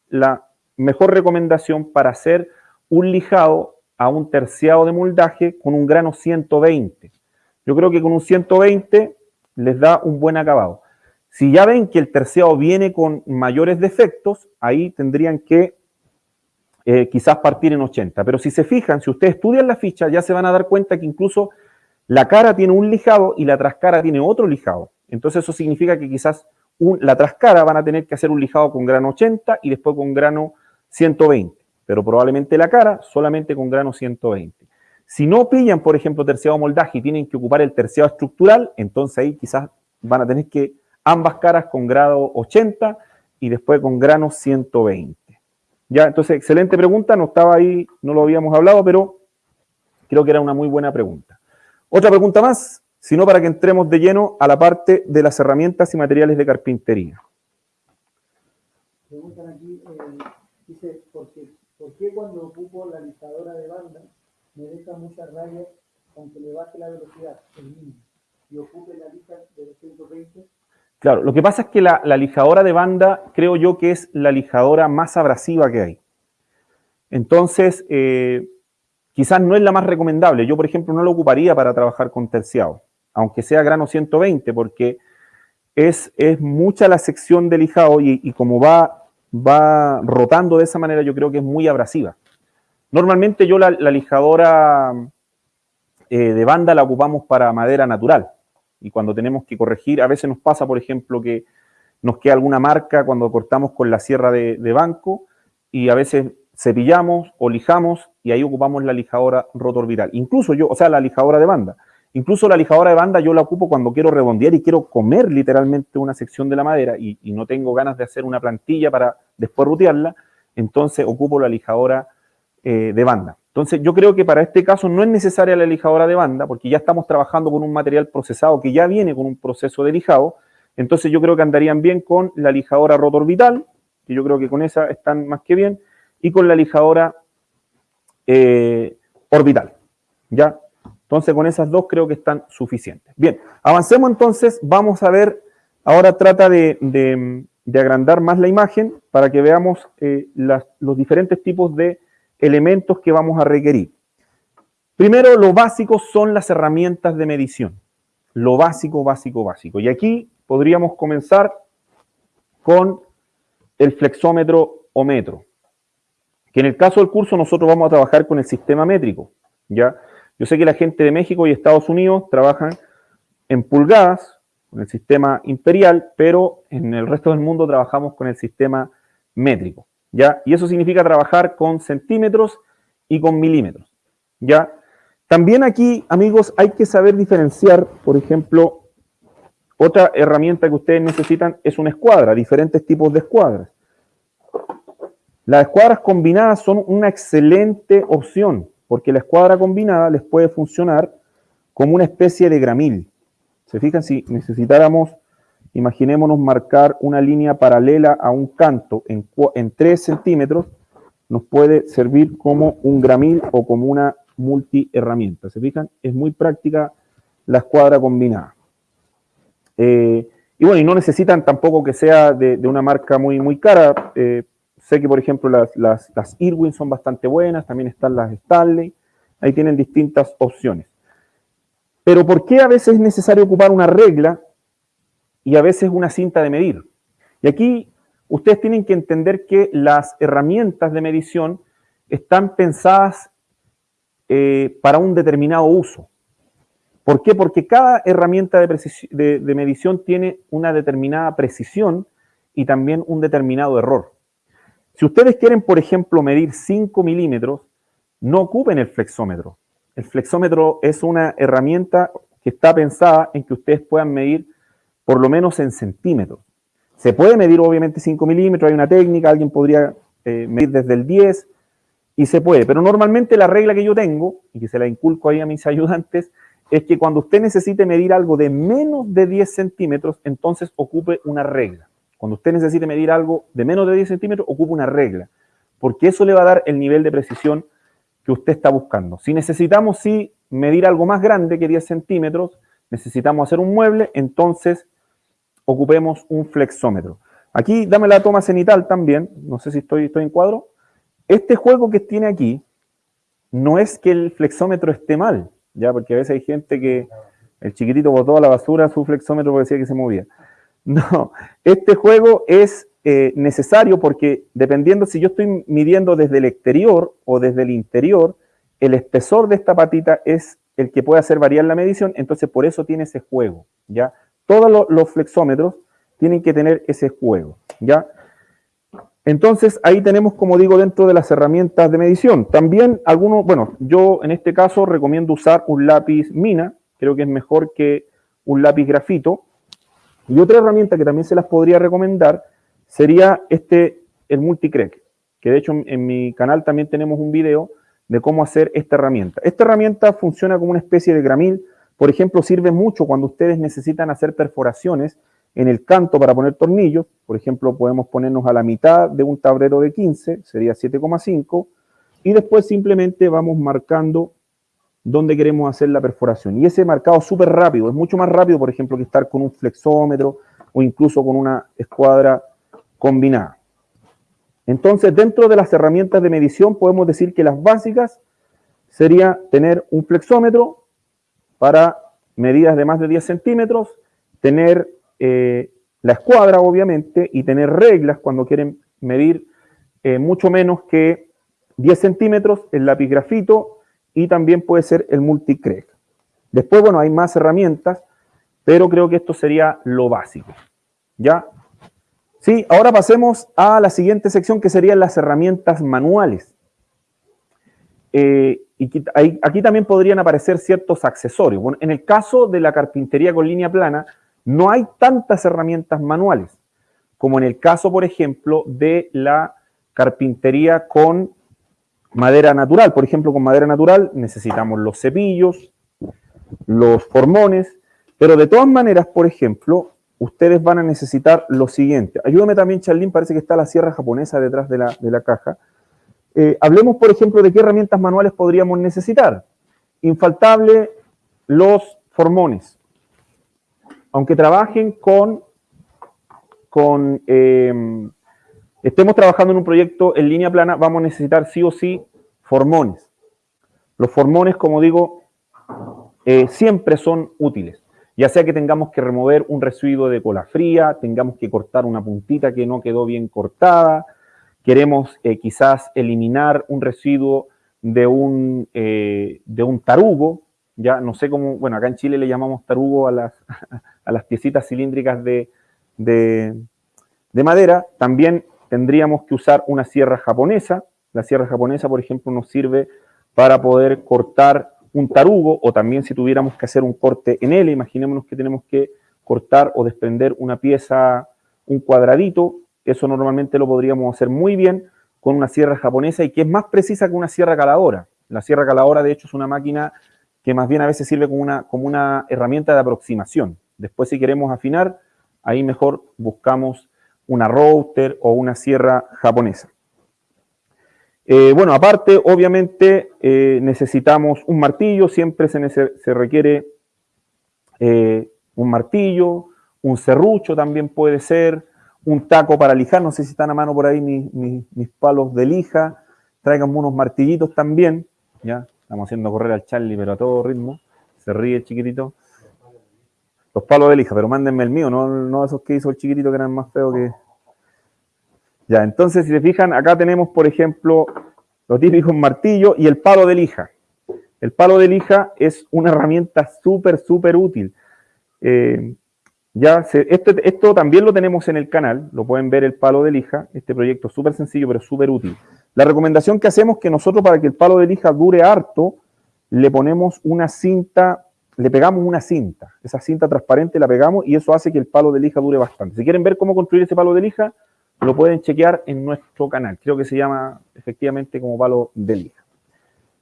la mejor recomendación para hacer un lijado a un terciado de moldaje con un grano 120. Yo creo que con un 120 les da un buen acabado. Si ya ven que el terciado viene con mayores defectos, ahí tendrían que eh, quizás partir en 80. Pero si se fijan, si ustedes estudian la ficha, ya se van a dar cuenta que incluso la cara tiene un lijado y la trascara tiene otro lijado. Entonces eso significa que quizás la trascara van a tener que hacer un lijado con grano 80 y después con grano 120. Pero probablemente la cara solamente con grano 120. Si no pillan, por ejemplo, terciado moldaje y tienen que ocupar el terciado estructural, entonces ahí quizás van a tener que ambas caras con grado 80 y después con grano 120. Ya, entonces, excelente pregunta, no estaba ahí, no lo habíamos hablado, pero creo que era una muy buena pregunta. Otra pregunta más, sino para que entremos de lleno a la parte de las herramientas y materiales de carpintería. Preguntan aquí, eh, dice, ¿por qué, cuando ocupo la listadora de banda me deja muchas rayas aunque le baje la velocidad, el mismo, y ocupe la lista de 220 Claro, lo que pasa es que la, lijadora de banda creo yo que es la lijadora más abrasiva que hay. Entonces, eh, quizás no es la más recomendable. Yo, por ejemplo, no lo ocuparía para trabajar con terciado, aunque sea grano 120, porque es, es mucha la sección de lijado y, como va, va rotando de esa manera, yo creo que es muy abrasiva. Normalmente yo la, lijadora eh, de banda la ocupamos para madera natural y cuando tenemos que corregir, a veces nos pasa, por ejemplo, que nos queda alguna marca cuando cortamos con la sierra de, banco y a veces cepillamos o lijamos y ahí ocupamos la lijadora rotorbital. Incluso yo, o sea, la lijadora de banda. Incluso la lijadora de banda yo la ocupo cuando quiero redondear y quiero comer literalmente una sección de la madera y, no tengo ganas de hacer una plantilla para después rutearla, entonces ocupo la lijadora eh, de banda. Entonces, yo creo que para este caso no es necesaria la lijadora de banda, porque ya estamos trabajando con un material procesado que ya viene con un proceso de lijado. Entonces, yo creo que andarían bien con la lijadora rotorbital, que yo creo que con esa están más que bien, y con la lijadora eh, orbital. ¿Ya? Entonces, con esas dos creo que están suficientes. Bien, avancemos entonces. Vamos a ver, ahora trata de, agrandar más la imagen para que veamos eh, los diferentes tipos de elementos que vamos a requerir. Primero, lo básico son las herramientas de medición. Lo básico, básico, básico. Y aquí podríamos comenzar con el flexómetro o metro. Que en el caso del curso nosotros vamos a trabajar con el sistema métrico. ¿ya? Yo sé que la gente de México y Estados Unidos trabajan en pulgadas, con el sistema imperial, pero en el resto del mundo trabajamos con el sistema métrico, ¿ya? Y eso significa trabajar con centímetros y con milímetros, ¿ya? También aquí, amigos, hay que saber diferenciar, por ejemplo, otra herramienta que ustedes necesitan es una escuadra, diferentes tipos de escuadras. Las escuadras combinadas son una excelente opción, porque la escuadra combinada les puede funcionar como una especie de gramil. ¿Se fijan? Si necesitáramos, imaginémonos marcar una línea paralela a un canto en, en 3 centímetros, nos puede servir como un gramil o como una multi herramienta. ¿Se fijan? Es muy práctica la escuadra combinada. Eh, y bueno, y no necesitan tampoco que sea de, una marca muy, muy cara. Eh, sé que, por ejemplo, las, las, Irwin son bastante buenas, también están las Stanley. Ahí tienen distintas opciones. Pero ¿por qué a veces es necesario ocupar una regla y a veces una cinta de medir? Y aquí ustedes tienen que entender que las herramientas de medición están pensadas eh, para un determinado uso. ¿Por qué? Porque cada herramienta de, medición tiene una determinada precisión y también un determinado error. Si ustedes quieren, por ejemplo, medir 5 milímetros, no ocupen el flexómetro. El flexómetro es una herramienta que está pensada en que ustedes puedan medir por lo menos en centímetros. Se puede medir obviamente 5 milímetros, hay una técnica, alguien podría eh, medir desde el 10 y se puede, pero normalmente la regla que yo tengo, y que se la inculco ahí a mis ayudantes, es que cuando usted necesite medir algo de menos de 10 centímetros, entonces ocupe una regla. Cuando usted necesite medir algo de menos de 10 centímetros, ocupe una regla, porque eso le va a dar el nivel de precisión que usted está buscando. Si necesitamos sí medir algo más grande que 10 centímetros, necesitamos hacer un mueble, entonces ocupemos un flexómetro. Aquí dame la toma cenital también, no sé si estoy, estoy en cuadro. Este juego que tiene aquí no es que el flexómetro esté mal, ya, porque a veces hay gente que el chiquitito botó a la basura su flexómetro porque decía que se movía. No, este juego es eh, necesario porque dependiendo si yo estoy midiendo desde el exterior o desde el interior, el espesor de esta patita es el que puede hacer variar la medición, entonces por eso tiene ese juego, ¿ya? Todos los flexómetros tienen que tener ese juego, ¿ya? Entonces, ahí tenemos, como digo, dentro de las herramientas de medición. También algunos, bueno, yo en este caso recomiendo usar un lápiz mina, creo que es mejor que un lápiz grafito. Y otra herramienta que también se las podría recomendar sería este, el Multicrec, que de hecho en mi canal también tenemos un video de cómo hacer esta herramienta. Esta herramienta funciona como una especie de gramil, por ejemplo, sirve mucho cuando ustedes necesitan hacer perforaciones en el canto para poner tornillos, por ejemplo, podemos ponernos a la mitad de un tablero de 15, sería 7,5, y después simplemente vamos marcando dónde queremos hacer la perforación. Y ese marcado súper rápido, es mucho más rápido, por ejemplo, que estar con un flexómetro o incluso con una escuadra combinada. Entonces, dentro de las herramientas de medición, podemos decir que las básicas sería tener un flexómetro para medidas de más de 10 centímetros, tener eh, la escuadra, obviamente, y tener reglas cuando quieren medir eh, mucho menos que 10 centímetros, el lápiz grafito y también puede ser el multicrec. Después, bueno, hay más herramientas, pero creo que esto sería lo básico. ¿Ya? Sí, ahora pasemos a la siguiente sección que serían las herramientas manuales. Eh, y aquí también podrían aparecer ciertos accesorios. Bueno, en el caso de la carpintería con línea plana, no hay tantas herramientas manuales como en el caso, por ejemplo, de la carpintería con madera natural. Por ejemplo, con madera natural necesitamos los cepillos, los formones, pero de todas maneras, por ejemplo, ustedes van a necesitar lo siguiente. Ayúdame también, Charlín, parece que está la sierra japonesa detrás de la, caja. Eh, hablemos, por ejemplo, de qué herramientas manuales podríamos necesitar. Infaltable, los formones aunque trabajen con, em, estemos trabajando en un proyecto en línea plana, vamos a necesitar sí o sí formones. Los formones, como digo, eh, siempre son útiles. Ya sea que tengamos que remover un residuo de cola fría, tengamos que cortar una puntita que no quedó bien cortada, queremos eh, quizás eliminar un residuo de un, eh, de un tarugo, ya no sé cómo, bueno, acá en Chile le llamamos tarugo a las, a las piecitas cilíndricas de, de, de madera, también tendríamos que usar una sierra japonesa. La sierra japonesa, por ejemplo, nos sirve para poder cortar un tarugo o también si tuviéramos que hacer un corte en L, imaginémonos que tenemos que cortar o desprender una pieza, un cuadradito, eso normalmente lo podríamos hacer muy bien con una sierra japonesa y que es más precisa que una sierra caladora. La sierra caladora, de hecho, es una máquina que más bien a veces sirve como una, como una herramienta de aproximación. Después, si queremos afinar, ahí mejor buscamos una router o una sierra japonesa. Eh, bueno, aparte, obviamente, eh, necesitamos un martillo, siempre se, se requiere eh, un martillo, un serrucho también puede ser, un taco para lijar, no sé si están a mano por ahí mis, palos de lija, traigan unos martillitos también, ya, estamos haciendo correr al Charlie, pero a todo ritmo, se ríe el chiquitito. Los palos de lija, pero mándenme el mío, no, no esos que hizo el chiquitito que eran más feos que, ya, entonces, si se fijan, acá tenemos, por ejemplo, lo típico martillo y el palo de lija. El palo de lija es una herramienta súper, súper útil. Eh, ya esto, también lo tenemos en el canal, lo pueden ver el palo de lija, este proyecto es súper sencillo, pero súper útil. La recomendación que hacemos es que nosotros para que el palo de lija dure harto, le ponemos una cinta, le pegamos una cinta, esa cinta transparente la pegamos y eso hace que el palo de lija dure bastante. Si quieren ver cómo construir ese palo de lija, lo pueden chequear en nuestro canal. Creo que se llama efectivamente como palo de lija.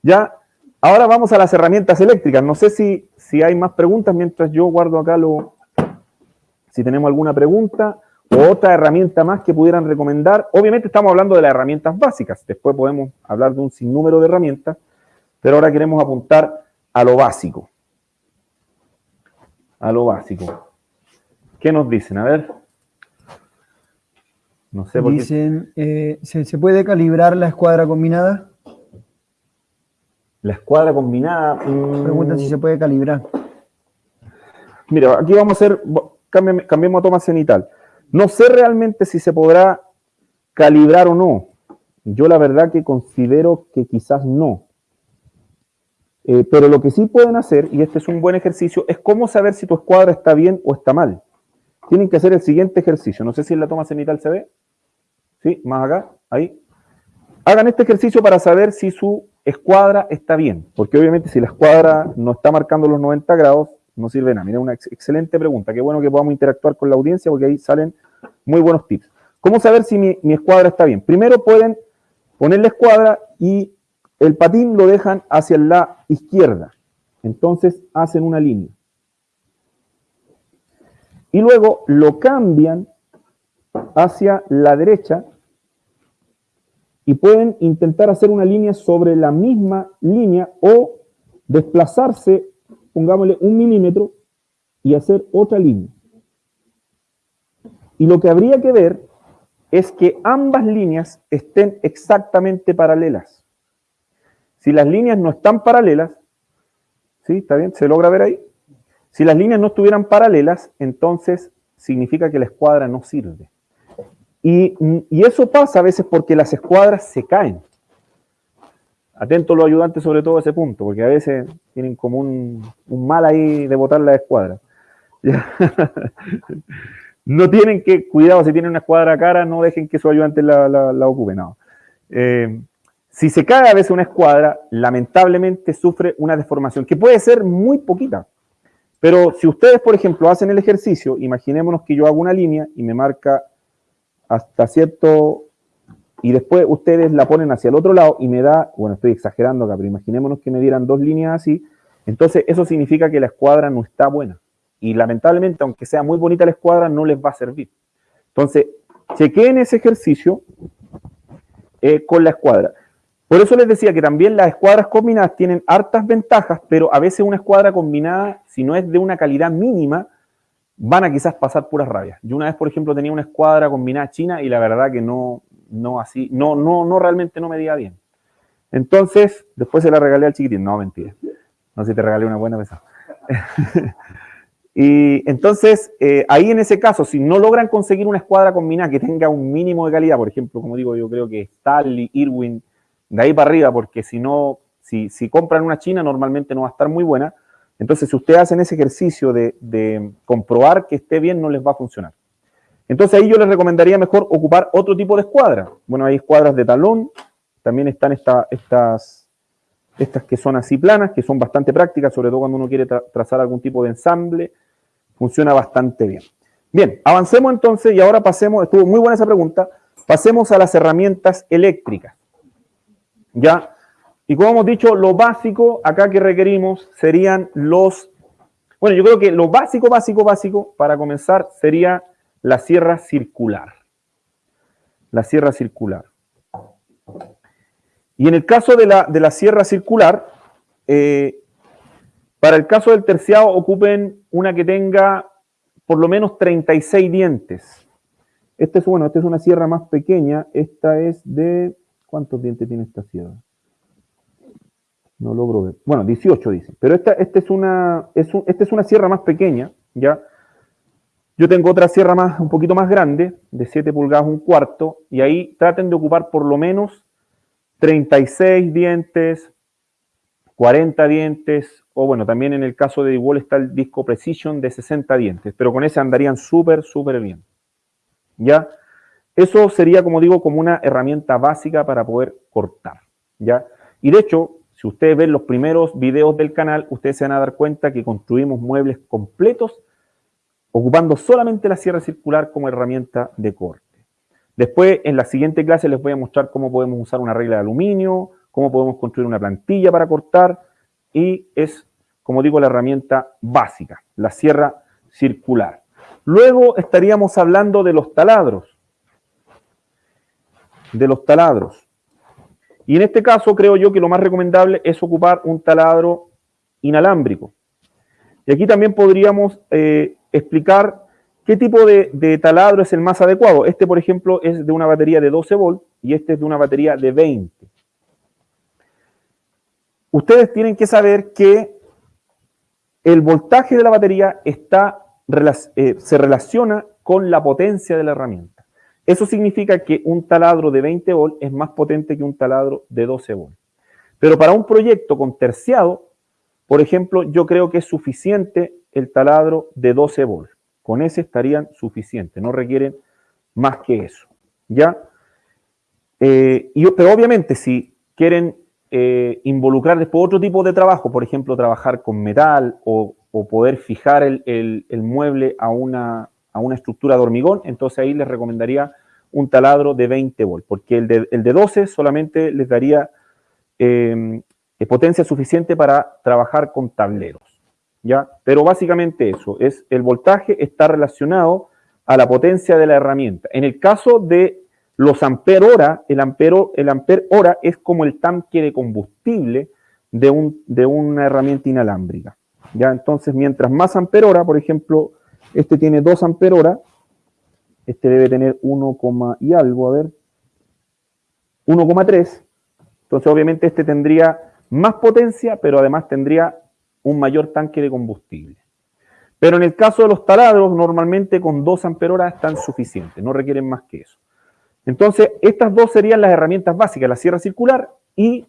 Ya, ahora vamos a las herramientas eléctricas. No sé si, si hay más preguntas mientras yo guardo acá lo... Si tenemos alguna pregunta o otra herramienta más que pudieran recomendar. Obviamente estamos hablando de las herramientas básicas. Después podemos hablar de un sinnúmero de herramientas. Pero ahora queremos apuntar a lo básico. A lo básico. ¿Qué nos dicen? A ver. No sé por Dicen, eh, ¿se, puede calibrar la escuadra combinada? La escuadra combinada. Mmm... Preguntan si se puede calibrar. Mira, aquí vamos a hacer, cambiemos a toma cenital. No sé realmente si se podrá calibrar o no. Yo la verdad que considero que quizás no. Eh, pero lo que sí pueden hacer, y este es un buen ejercicio, es cómo saber si tu escuadra está bien o está mal. Tienen que hacer el siguiente ejercicio. No sé si en la toma cenital se ve. ¿sí? Más acá, ahí. Hagan este ejercicio para saber si su escuadra está bien, porque obviamente si la escuadra no está marcando los 90 grados, no sirve nada. Miren, una excelente pregunta. Qué bueno que podamos interactuar con la audiencia porque ahí salen muy buenos tips. ¿Cómo saber si mi escuadra está bien? Primero pueden poner la escuadra y el patín lo dejan hacia la izquierda. Entonces hacen una línea. Y luego lo cambian hacia la derecha y pueden intentar hacer una línea sobre la misma línea o desplazarse, pongámosle un milímetro y hacer otra línea. Y lo que habría que ver es que ambas líneas estén exactamente paralelas. Si las líneas no están paralelas, ¿sí? ¿Está bien? ¿Se logra ver ahí? Si las líneas no estuvieran paralelas, entonces significa que la escuadra no sirve. Y, eso pasa a veces porque las escuadras se caen. Atentos los ayudantes sobre todo a ese punto, porque a veces tienen como un, mal ahí de botar la escuadra. no tienen que, cuidado, si tienen una escuadra cara, no dejen que su ayudante la, la, ocupe, no. Eh, si se cae a veces una escuadra, lamentablemente sufre una deformación, que puede ser muy poquita. Pero si ustedes, por ejemplo, hacen el ejercicio, imaginémonos que yo hago una línea y me marca hasta cierto, y después ustedes la ponen hacia el otro lado y me da, bueno, estoy exagerando acá, pero imaginémonos que me dieran dos líneas así, entonces eso significa que la escuadra no está buena. Y lamentablemente, aunque sea muy bonita la escuadra, no les va a servir. Entonces, chequeen ese ejercicio eh, con la escuadra. Por eso les decía que también las escuadras combinadas tienen hartas ventajas, pero a veces una escuadra combinada, si no es de una calidad mínima, van a quizás pasar puras rabias. Yo una vez, por ejemplo, tenía una escuadra combinada china y la verdad que no, no así, no, no, no realmente no me medía bien. Entonces, después se la regalé al chiquitín. No, mentira. No sé si te regalé una buena mesa. y entonces, eh, ahí en ese caso, si no logran conseguir una escuadra combinada que tenga un mínimo de calidad, por ejemplo, como digo, yo creo que Stanley, Irwin, de ahí para arriba, porque si no, si, si compran una china, normalmente no va a estar muy buena, Entonces, si ustedes hacen ese ejercicio de, de comprobar que esté bien, no les va a funcionar. Entonces ahí yo les recomendaría mejor ocupar otro tipo de escuadra. Bueno, hay escuadras de talón, también están estas, estas que son así planas, que son bastante prácticas, sobre todo cuando uno quiere trazar algún tipo de ensamble, funciona bastante bien. Bien, avancemos entonces y ahora pasemos, estuvo muy buena esa pregunta, pasemos a las herramientas eléctricas. ¿Ya? Y como hemos dicho, lo básico acá que requerimos serían los... Bueno, yo creo que lo básico, básico, básico, para comenzar, sería la sierra circular. La sierra circular. Y en el caso de la, de la sierra circular, eh, para el caso del terciado ocupen una que tenga por lo menos 36 dientes. Este es, bueno, esta es una sierra más pequeña. Esta es de... ¿Cuántos dientes tiene esta sierra? No logro ver. Bueno, 18 dice. Pero esta, esta, es una, es esta es una sierra más pequeña, ¿ya? Yo tengo otra sierra más, un poquito más grande, de 7 pulgadas, un cuarto, y ahí traten de ocupar por lo menos 36 dientes, 40 dientes, o bueno, también en el caso de igual está el disco Precision de 60 dientes, pero con ese andarían súper, súper bien. ¿Ya? Eso sería, como digo, como una herramienta básica para poder cortar. ¿Ya? Y de hecho, si ustedes ven los primeros videos del canal, ustedes se van a dar cuenta que construimos muebles completos ocupando solamente la sierra circular como herramienta de corte. Después, en la siguiente clase les voy a mostrar cómo podemos usar una regla de aluminio, cómo podemos construir una plantilla para cortar, y es, como digo, la herramienta básica, la sierra circular. Luego estaríamos hablando de los taladros. De los taladros. Y en este caso creo yo que lo más recomendable es ocupar un taladro inalámbrico. Y aquí también podríamos eh, explicar qué tipo de, taladro es el más adecuado. Este, por ejemplo, es de una batería de 12 volts y este es de una batería de 20. Ustedes tienen que saber que el voltaje de la batería está, eh, se relaciona con la potencia de la herramienta. Eso significa que un taladro de 20 volts es más potente que un taladro de 12 volts. Pero para un proyecto con terciado, por ejemplo, yo creo que es suficiente el taladro de 12 volts. Con ese estarían suficientes, no requieren más que eso. ¿Ya? Eh, pero obviamente si quieren eh, involucrar después otro tipo de trabajo, por ejemplo, trabajar con metal o, poder fijar el, mueble a una, estructura de hormigón, entonces ahí les recomendaría un taladro de 20 volts, porque el de, el de 12 solamente les daría eh, potencia suficiente para trabajar con tableros. ¿Ya? Pero básicamente eso, es el voltaje está relacionado a la potencia de la herramienta. En el caso de los amper hora, el ampero, el amper hora es como el tanque de combustible de, un, de una herramienta inalámbrica. ¿ya? Entonces, mientras más amper hora, por ejemplo, este tiene 2 amper hora, este debe tener 1, y algo, a ver, 1,3. Entonces, obviamente, este tendría más potencia, pero además tendría un mayor tanque de combustible. Pero en el caso de los taladros, normalmente con 2 amperoras están suficientes, no requieren más que eso. Entonces, estas dos serían las herramientas básicas, la sierra circular y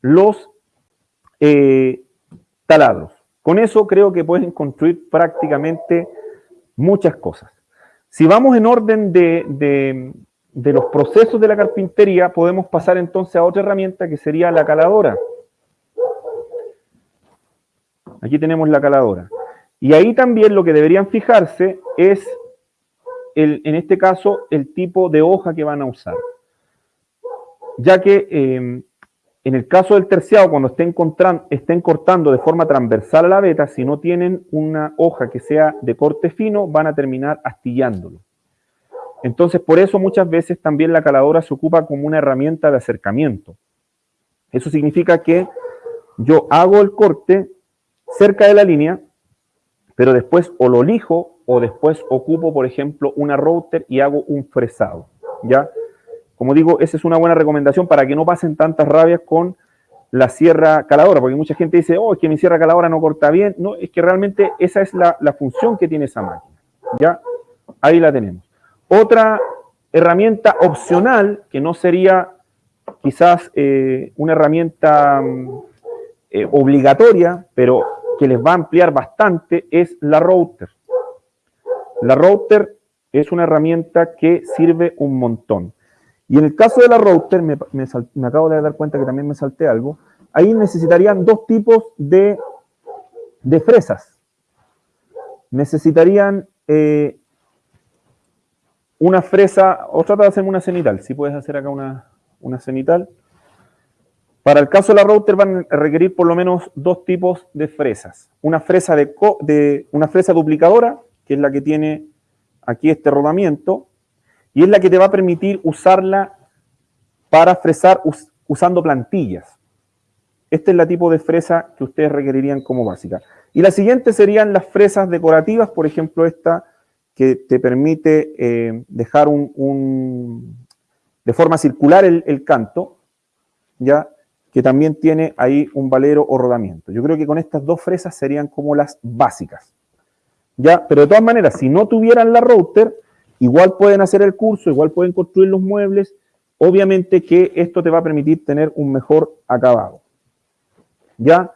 los eh, taladros. Con eso creo que pueden construir prácticamente muchas cosas. Si vamos en orden de, de los procesos de la carpintería, podemos pasar entonces a otra herramienta que sería la caladora. Aquí tenemos la caladora. Y ahí también lo que deberían fijarse es, el, en este caso, el tipo de hoja que van a usar. Ya que em, en el caso del terciado, cuando estén, estén cortando de forma transversal a la veta, si no tienen una hoja que sea de corte fino, van a terminar astillándolo. Entonces, por eso muchas veces también la caladora se ocupa como una herramienta de acercamiento. Eso significa que yo hago el corte cerca de la línea, pero después o lo lijo o después ocupo, por ejemplo, una router y hago un fresado, ¿ya? Como digo, esa es una buena recomendación para que no pasen tantas rabias con la sierra caladora, porque mucha gente dice, oh, es que mi sierra caladora no corta bien. No, es que realmente esa es la, función que tiene esa máquina, ¿ya? Ahí la tenemos. Otra herramienta opcional, que no sería quizás eh, una herramienta mm, eh, obligatoria, pero que les va a ampliar bastante es la router. La router es una herramienta que sirve un montón. Y en el caso de la router, me, acabo de dar cuenta que también me salté algo, ahí necesitarían dos tipos de, de fresas. Necesitarían eh, una fresa, o trata de hacerme una cenital, si puedes hacer acá una, una cenital. Para el caso de la router van a requerir por lo menos dos tipos de fresas. Una fresa, de, una fresa duplicadora, que es la que tiene aquí este rodamiento, y es la que te va a permitir usarla para fresar usando plantillas. Este es la tipo de fresa que ustedes requerirían como básica. Y la siguiente serían las fresas decorativas, por ejemplo esta que te permite eh, dejar un, de forma circular el, canto, ya que también tiene ahí un valero o rodamiento. Yo creo que con estas dos fresas serían como las básicas. ¿ya? Pero de todas maneras, si no tuvieran la router, Igual pueden hacer el curso, igual pueden construir los muebles. Obviamente que esto te va a permitir tener un mejor acabado. ¿Ya?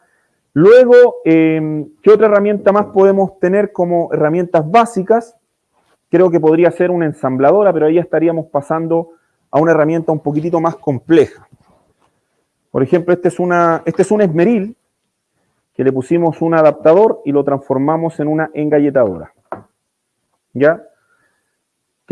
Luego, em, ¿qué otra herramienta más podemos tener como herramientas básicas? Creo que podría ser una ensambladora, pero ahí estaríamos pasando a una herramienta un poquitito más compleja. Por ejemplo, este es, una, este es un esmeril, que le pusimos un adaptador y lo transformamos en una engalletadora. ¿Ya?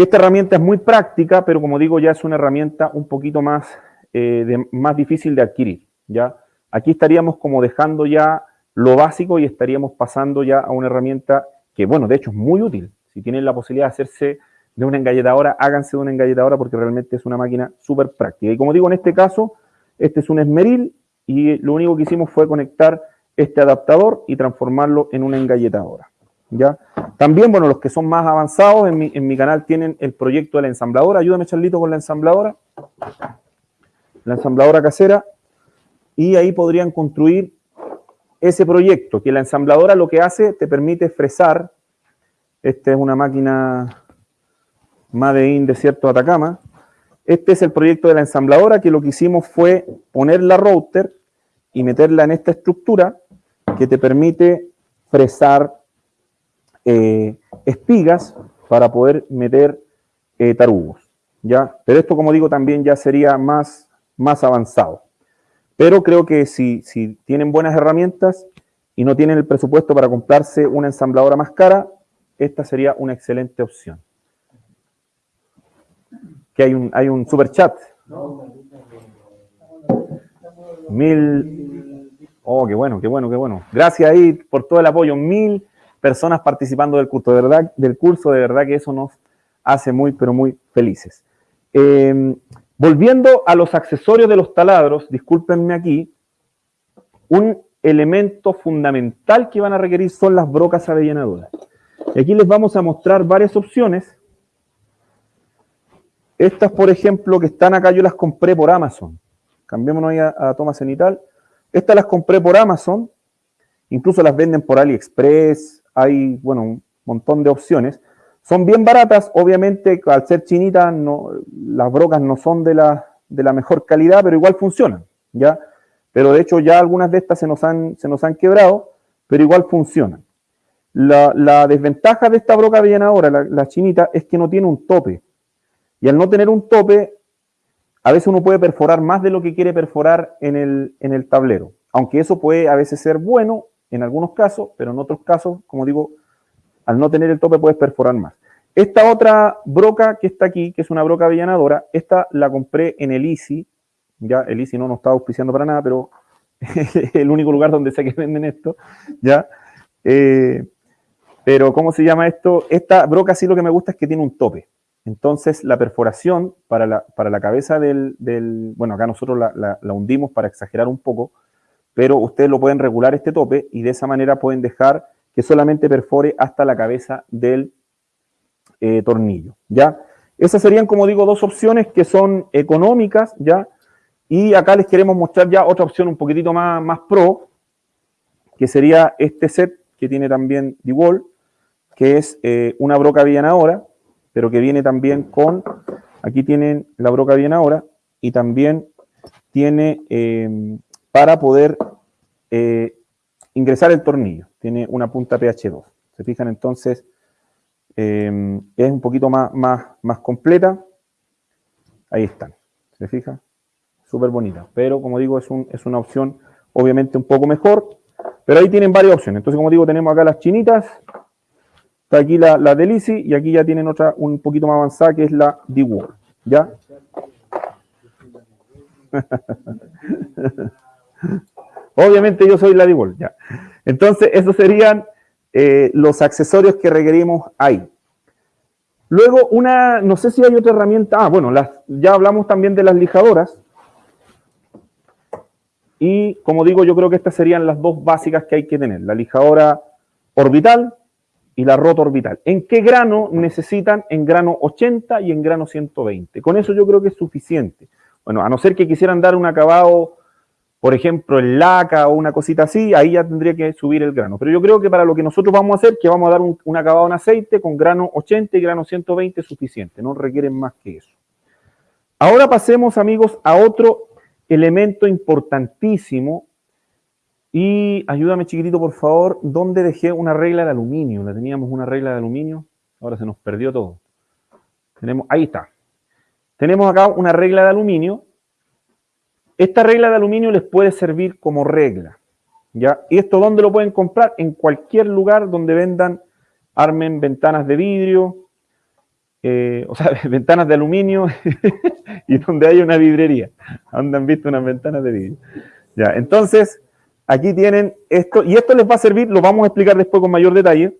esta herramienta es muy práctica, pero como digo, ya es una herramienta un poquito más, eh, más difícil de adquirir, ¿ya? Aquí estaríamos como dejando ya lo básico y estaríamos pasando ya a una herramienta que, bueno, de hecho es muy útil. Si tienen la posibilidad de hacerse de una engalletadora, háganse de una engalletadora porque realmente es una máquina súper práctica. Y como digo, en este caso, este es un esmeril y lo único que hicimos fue conectar este adaptador y transformarlo en una engalletadora. ¿ya? También, bueno, los que son más avanzados en mi, canal tienen el proyecto de la ensambladora. Ayúdame, Charlito, con la ensambladora. La ensambladora casera. Y ahí podrían construir ese proyecto, que la ensambladora lo que hace, te permite fresar. Esta es una máquina Made in Desierto de Atacama. Este es el proyecto de la ensambladora, que lo que hicimos fue poner la router y meterla en esta estructura que te permite fresar eh, espigas para poder meter eh, tarugos. ¿ya? Pero esto, como digo, también ya sería más, más avanzado. Pero creo que si, si tienen buenas herramientas y no tienen el presupuesto para comprarse una ensambladora más cara, esta sería una excelente opción. Que hay un, hay un super chat. Mil. Oh, qué bueno, qué bueno, qué bueno. Gracias ahí por todo el apoyo. Mil personas participando del curso. De verdad, del curso, de verdad que eso nos hace muy, pero muy felices. Eh, volviendo a los accesorios de los taladros, discúlpenme aquí, un elemento fundamental que van a requerir son las brocas avellanadoras. Y aquí les vamos a mostrar varias opciones. Estas, por ejemplo, que están acá, yo las compré por Amazon. Cambiémonos ahí a, a toma cenital. Estas las compré por Amazon. Incluso las venden por AliExpress, hay, bueno, un montón de opciones. Son bien baratas, obviamente, al ser chinitas, no, las brocas no son de la, de la mejor calidad, pero igual funcionan, ¿ya? Pero de hecho ya algunas de estas se nos han, se nos han quebrado, pero igual funcionan. La, desventaja de esta broca avellanadora, la, la chinita, es que no tiene un tope. Y al no tener un tope, a veces uno puede perforar más de lo que quiere perforar en el, en el tablero. Aunque eso puede a veces ser bueno en algunos casos, pero en otros casos, como digo, al no tener el tope puedes perforar más. Esta otra broca que está aquí, que es una broca avellanadora, esta la compré en el Easy, ya el Easy no nos está auspiciando para nada, pero es el único lugar donde sé que venden esto, ya. Eh, pero, ¿cómo se llama esto? Esta broca sí lo que me gusta es que tiene un tope. Entonces, la perforación para la, para la cabeza del, bueno, acá nosotros la, la hundimos para exagerar un poco, pero ustedes lo pueden regular este tope y de esa manera pueden dejar que solamente perfore hasta la cabeza del eh, tornillo, ¿ya? Esas serían, como digo, dos opciones que son económicas, ¿ya? Y acá les queremos mostrar ya otra opción un poquitito más, más pro, que sería este set que tiene también DeWalt, que es eh, una broca bien ahora, pero que viene también con, aquí tienen la broca bien ahora, y también tiene eh, para poder eh, ingresar el tornillo. Tiene una punta PH2. Se fijan entonces, eh, es un poquito más, más, más completa. Ahí están. ¿Se fijan? Súper bonita. Pero como digo, es, es una opción obviamente un poco mejor. Pero ahí tienen varias opciones. Entonces, como digo, tenemos acá las chinitas. Está aquí la, la Delici y aquí ya tienen otra un poquito más avanzada que es la D-Wall. ¿Ya? Obviamente yo soy la D-Wall, ya. Entonces, esos serían eh, los accesorios que requerimos ahí. Luego, una, no sé si hay otra herramienta. Ah, bueno, las, ya hablamos también de las lijadoras. Y como digo, yo creo que estas serían las dos básicas que hay que tener. La lijadora orbital y la rota orbital. ¿En qué grano necesitan? En grano 80 y en grano 120. Con eso yo creo que es suficiente. Bueno, a no ser que quisieran dar un acabado, por ejemplo, en laca o una cosita así, ahí ya tendría que subir el grano. Pero yo creo que para lo que nosotros vamos a hacer, que vamos a dar un, acabado en aceite con grano 80 y grano 120 es suficiente. No requieren más que eso. Ahora pasemos, amigos, a otro elemento importantísimo. Y ayúdame, chiquitito, por favor, ¿dónde dejé una regla de aluminio? La teníamos una regla de aluminio, ahora se nos perdió todo. Tenemos, ahí está. Tenemos acá una regla de aluminio. Esta regla de aluminio les puede servir como regla. ¿ya? ¿Y esto dónde lo pueden comprar? En cualquier lugar donde vendan, armen ventanas de vidrio, eh, o sea, ventanas de aluminio y donde hay una vidrería. Donde han visto unas ventanas de vidrio. Ya, entonces, aquí tienen esto, y esto les va a servir, lo vamos a explicar después con mayor detalle,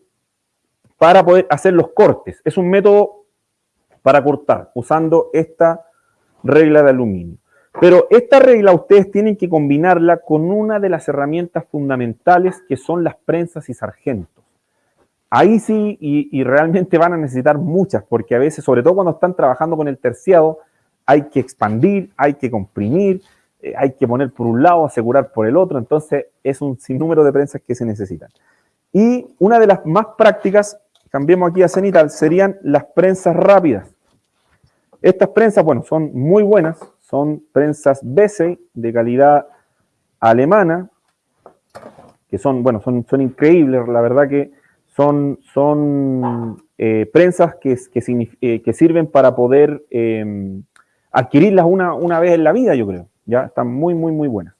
para poder hacer los cortes. Es un método para cortar usando esta regla de aluminio. Pero esta regla ustedes tienen que combinarla con una de las herramientas fundamentales que son las prensas y sargentos. Ahí sí, y, realmente van a necesitar muchas, porque a veces, sobre todo cuando están trabajando con el terciado, hay que expandir, hay que comprimir, eh, hay que poner por un lado, asegurar por el otro, entonces es un sinnúmero de prensas que se necesitan. Y una de las más prácticas, cambiemos aquí a cenital, serían las prensas rápidas. Estas prensas, bueno, son muy buenas, son prensas Bessey de calidad alemana, que son, bueno, son, son increíbles, la verdad que son, son eh, prensas que, eh, que, sirven para poder em, adquirirlas una, una, vez en la vida, yo creo. Ya están muy, muy, muy buenas.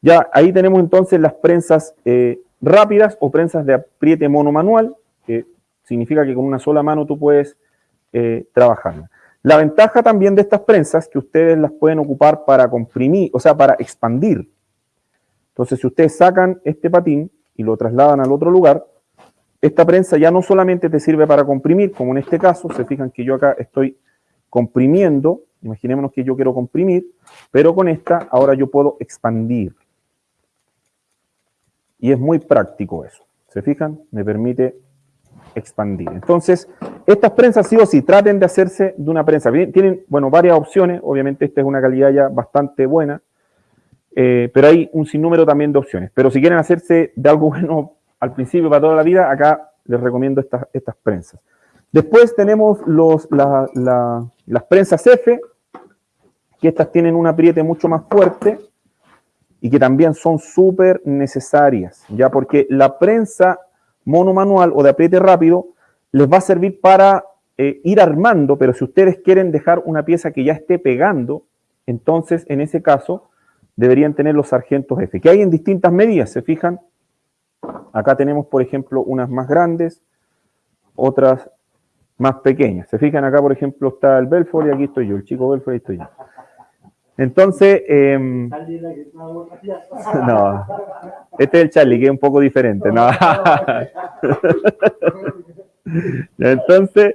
Ya ahí tenemos entonces las prensas eh, rápidas o prensas de apriete monomanual, que significa que con una sola mano tú puedes trabajarla. La ventaja también de estas prensas que ustedes las pueden ocupar para comprimir, o sea, para expandir. Entonces, si ustedes sacan este patín y lo trasladan al otro lugar, esta prensa ya no solamente te sirve para comprimir, como en este caso, se fijan que yo acá estoy comprimiendo, imaginémonos que yo quiero comprimir, pero con esta ahora yo puedo expandir. Y es muy práctico eso. ¿Se fijan? Me permite expandir. Entonces, estas prensas sí o sí traten de hacerse de una prensa. Tienen, bueno, varias opciones. Obviamente esta es una calidad ya bastante buena. Eh, pero hay un sinnúmero también de opciones. Pero si quieren hacerse de algo bueno al principio para toda la vida, acá les recomiendo estas, estas prensas. Después tenemos los, las prensas F, que estas tienen un apriete mucho más fuerte y que también son súper necesarias, ya porque la prensa monomanual o de apriete rápido les va a servir para eh, ir armando, pero si ustedes quieren dejar una pieza que ya esté pegando, entonces en ese caso deberían tener los sargentos F, que hay en distintas medidas, ¿se fijan? Acá tenemos, por ejemplo, unas más grandes, otras más pequeñas. Se fijan acá, por ejemplo, está el Belfort y aquí estoy yo, el chico Belfort y estoy yo. Entonces, em, no, este es el Charlie, que es un poco diferente. No. Entonces,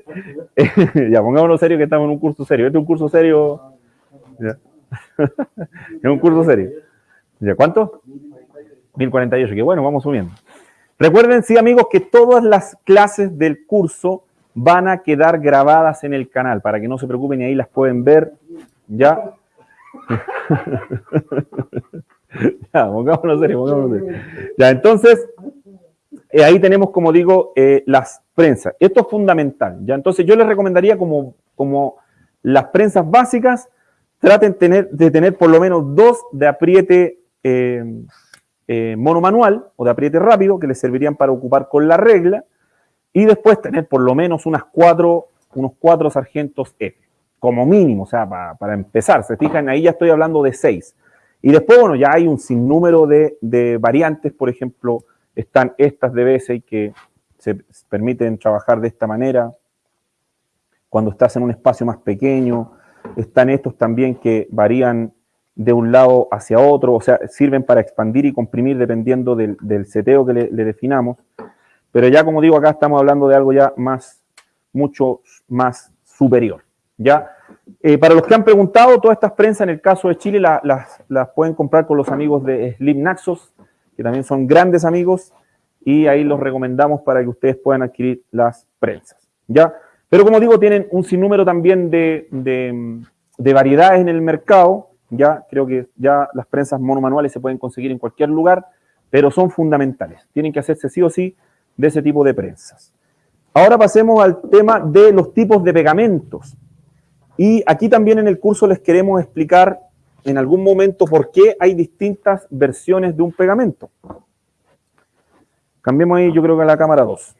ya pongámonos serio que estamos en un curso serio. Este es un curso serio. es un curso serio. ¿Ya cuánto? 1048, que bueno, vamos subiendo. Recuerden, sí, amigos, que todas las clases del curso van a quedar grabadas en el canal, para que no se preocupen y ahí las pueden ver. Ya. ya, entonces, eh, ahí tenemos, como digo, eh, las prensas. Esto es fundamental. Ya, entonces yo les recomendaría como, como las prensas básicas, traten tener, de tener por lo menos dos de apriete eh, eh, monomanual o de apriete rápido que les servirían para ocupar con la regla y después tener por lo menos unas cuatro, unos cuatro sargentos F, como mínimo, o sea, para, empezar. Se fijan, ahí ya estoy hablando de seis. Y después, bueno, ya hay un sinnúmero de, de variantes, por ejemplo, están estas de y que se permiten trabajar de esta manera, cuando estás en un espacio más pequeño, están estos también que varían de un lado hacia otro, o sea, sirven para expandir y comprimir dependiendo del, seteo que le, definamos. Pero ya, como digo, acá estamos hablando de algo ya más, mucho más superior. ¿Ya? Eh, para los que han preguntado, todas estas prensas en el caso de Chile las, pueden comprar con los amigos de Slim Naxos, que también son grandes amigos, y ahí los recomendamos para que ustedes puedan adquirir las prensas. ¿ya? Pero como digo, tienen un sinnúmero también de, de variedades en el mercado, ya creo que ya las prensas monomanuales se pueden conseguir en cualquier lugar, pero son fundamentales. Tienen que hacerse sí o sí de ese tipo de prensas. Ahora pasemos al tema de los tipos de pegamentos. Y aquí también en el curso les queremos explicar en algún momento por qué hay distintas versiones de un pegamento. Cambiemos ahí, yo creo que a la cámara 2.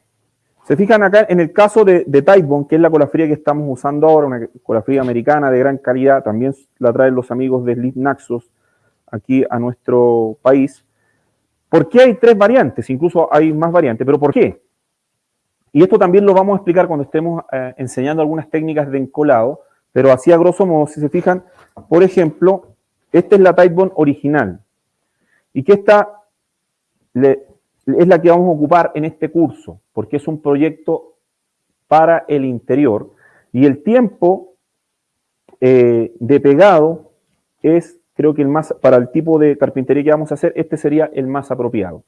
Se fijan acá en el caso de, de que es la colafría que estamos usando ahora, una colafría americana de gran calidad, también la traen los amigos de Sleep Naxos aquí a nuestro país. ¿Por qué hay tres variantes? Incluso hay más variantes, pero ¿por qué? Y esto también lo vamos a explicar cuando estemos eh, enseñando algunas técnicas de encolado, pero así a grosso modo, si se fijan, por ejemplo, esta es la Typebone original. Y que esta es la que vamos a ocupar en este curso, porque es un proyecto para el interior y el tiempo eh, de pegado es, creo que el más, para el tipo de carpintería que vamos a hacer, este sería el más apropiado.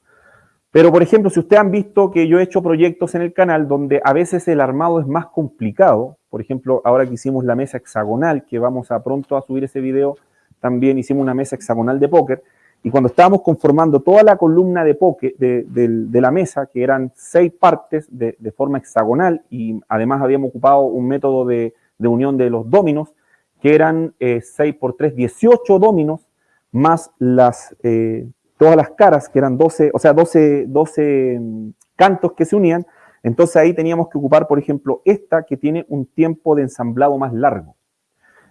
Pero, por ejemplo, si ustedes han visto que yo he hecho proyectos en el canal donde a veces el armado es más complicado, por ejemplo, ahora que hicimos la mesa hexagonal, que vamos a pronto a subir ese video, también hicimos una mesa hexagonal de póker, y cuando estábamos conformando toda la columna de, poke, de, la mesa, que eran seis partes de, forma hexagonal, y además habíamos ocupado un método de, unión de los dominos, que eran eh, 6 por 3, 18 dominos, más las, eh, todas las caras, que eran 12, o sea, 12, 12 mm, cantos que se unían. Entonces ahí teníamos que ocupar, por ejemplo, esta que tiene un tiempo de ensamblado más largo.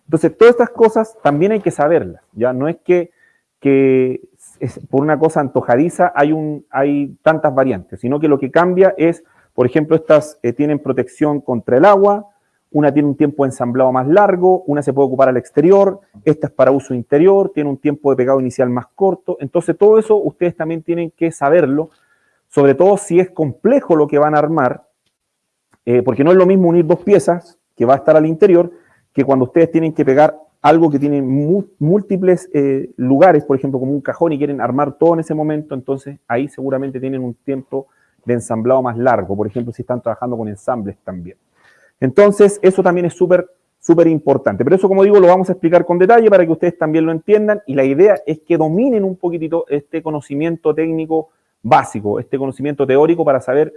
Entonces, todas estas cosas también hay que saberlas, ¿ya? No es que que por una cosa antojadiza hay, un, hay tantas variantes, sino que lo que cambia es, por ejemplo, estas eh, tienen protección contra el agua, una tiene un tiempo de ensamblado más largo, una se puede ocupar al exterior, esta es para uso interior, tiene un tiempo de pegado inicial más corto. Entonces, todo eso ustedes también tienen que saberlo, sobre todo si es complejo lo que van a armar, eh, porque no es lo mismo unir dos piezas que va a estar al interior, que cuando ustedes tienen que pegar algo que tiene múltiples eh, lugares, por ejemplo, como un cajón y quieren armar todo en ese momento, entonces ahí seguramente tienen un tiempo de ensamblado más largo, por ejemplo, si están trabajando con ensambles también. Entonces, eso también es súper, súper importante. Pero eso, como digo, lo vamos a explicar con detalle para que ustedes también lo entiendan y la idea es que dominen un poquitito este conocimiento técnico básico, este conocimiento teórico para saber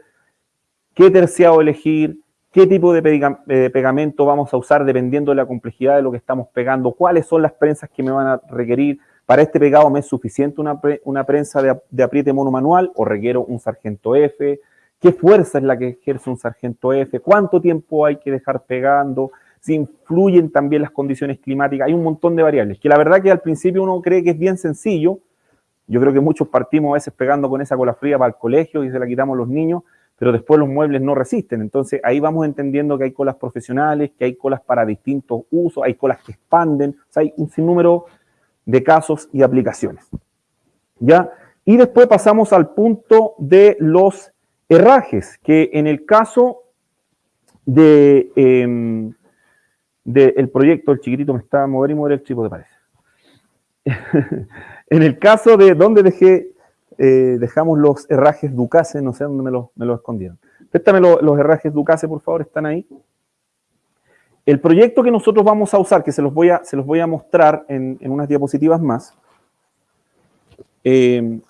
qué terciado elegir, qué tipo de pegamento vamos a usar dependiendo de la complejidad de lo que estamos pegando, cuáles son las prensas que me van a requerir. Para este pegado me es suficiente una, una prensa de, de, apriete monomanual o requiero un sargento F, qué fuerza es la que ejerce un sargento F, cuánto tiempo hay que dejar pegando, si influyen también las condiciones climáticas, hay un montón de variables, que la verdad que al principio uno cree que es bien sencillo, yo creo que muchos partimos a veces pegando con esa cola fría para el colegio y se la quitamos los niños, pero después los muebles no resisten. Entonces ahí vamos entendiendo que hay colas profesionales, que hay colas para distintos usos, hay colas que expanden, o sea, hay un sinnúmero de casos y aplicaciones. ¿Ya? Y después pasamos al punto de los herrajes, que en el caso de, em, el proyecto, el chiquitito me está a mover y mover el de parece. en el caso de donde dejé eh, dejamos los herrajes Ducase, no sé dónde me los, me escondieron. Préstame los herrajes Ducase, por favor, están ahí. El proyecto que nosotros vamos a usar, que se los voy a, se los voy a mostrar en, unas diapositivas más. Eh,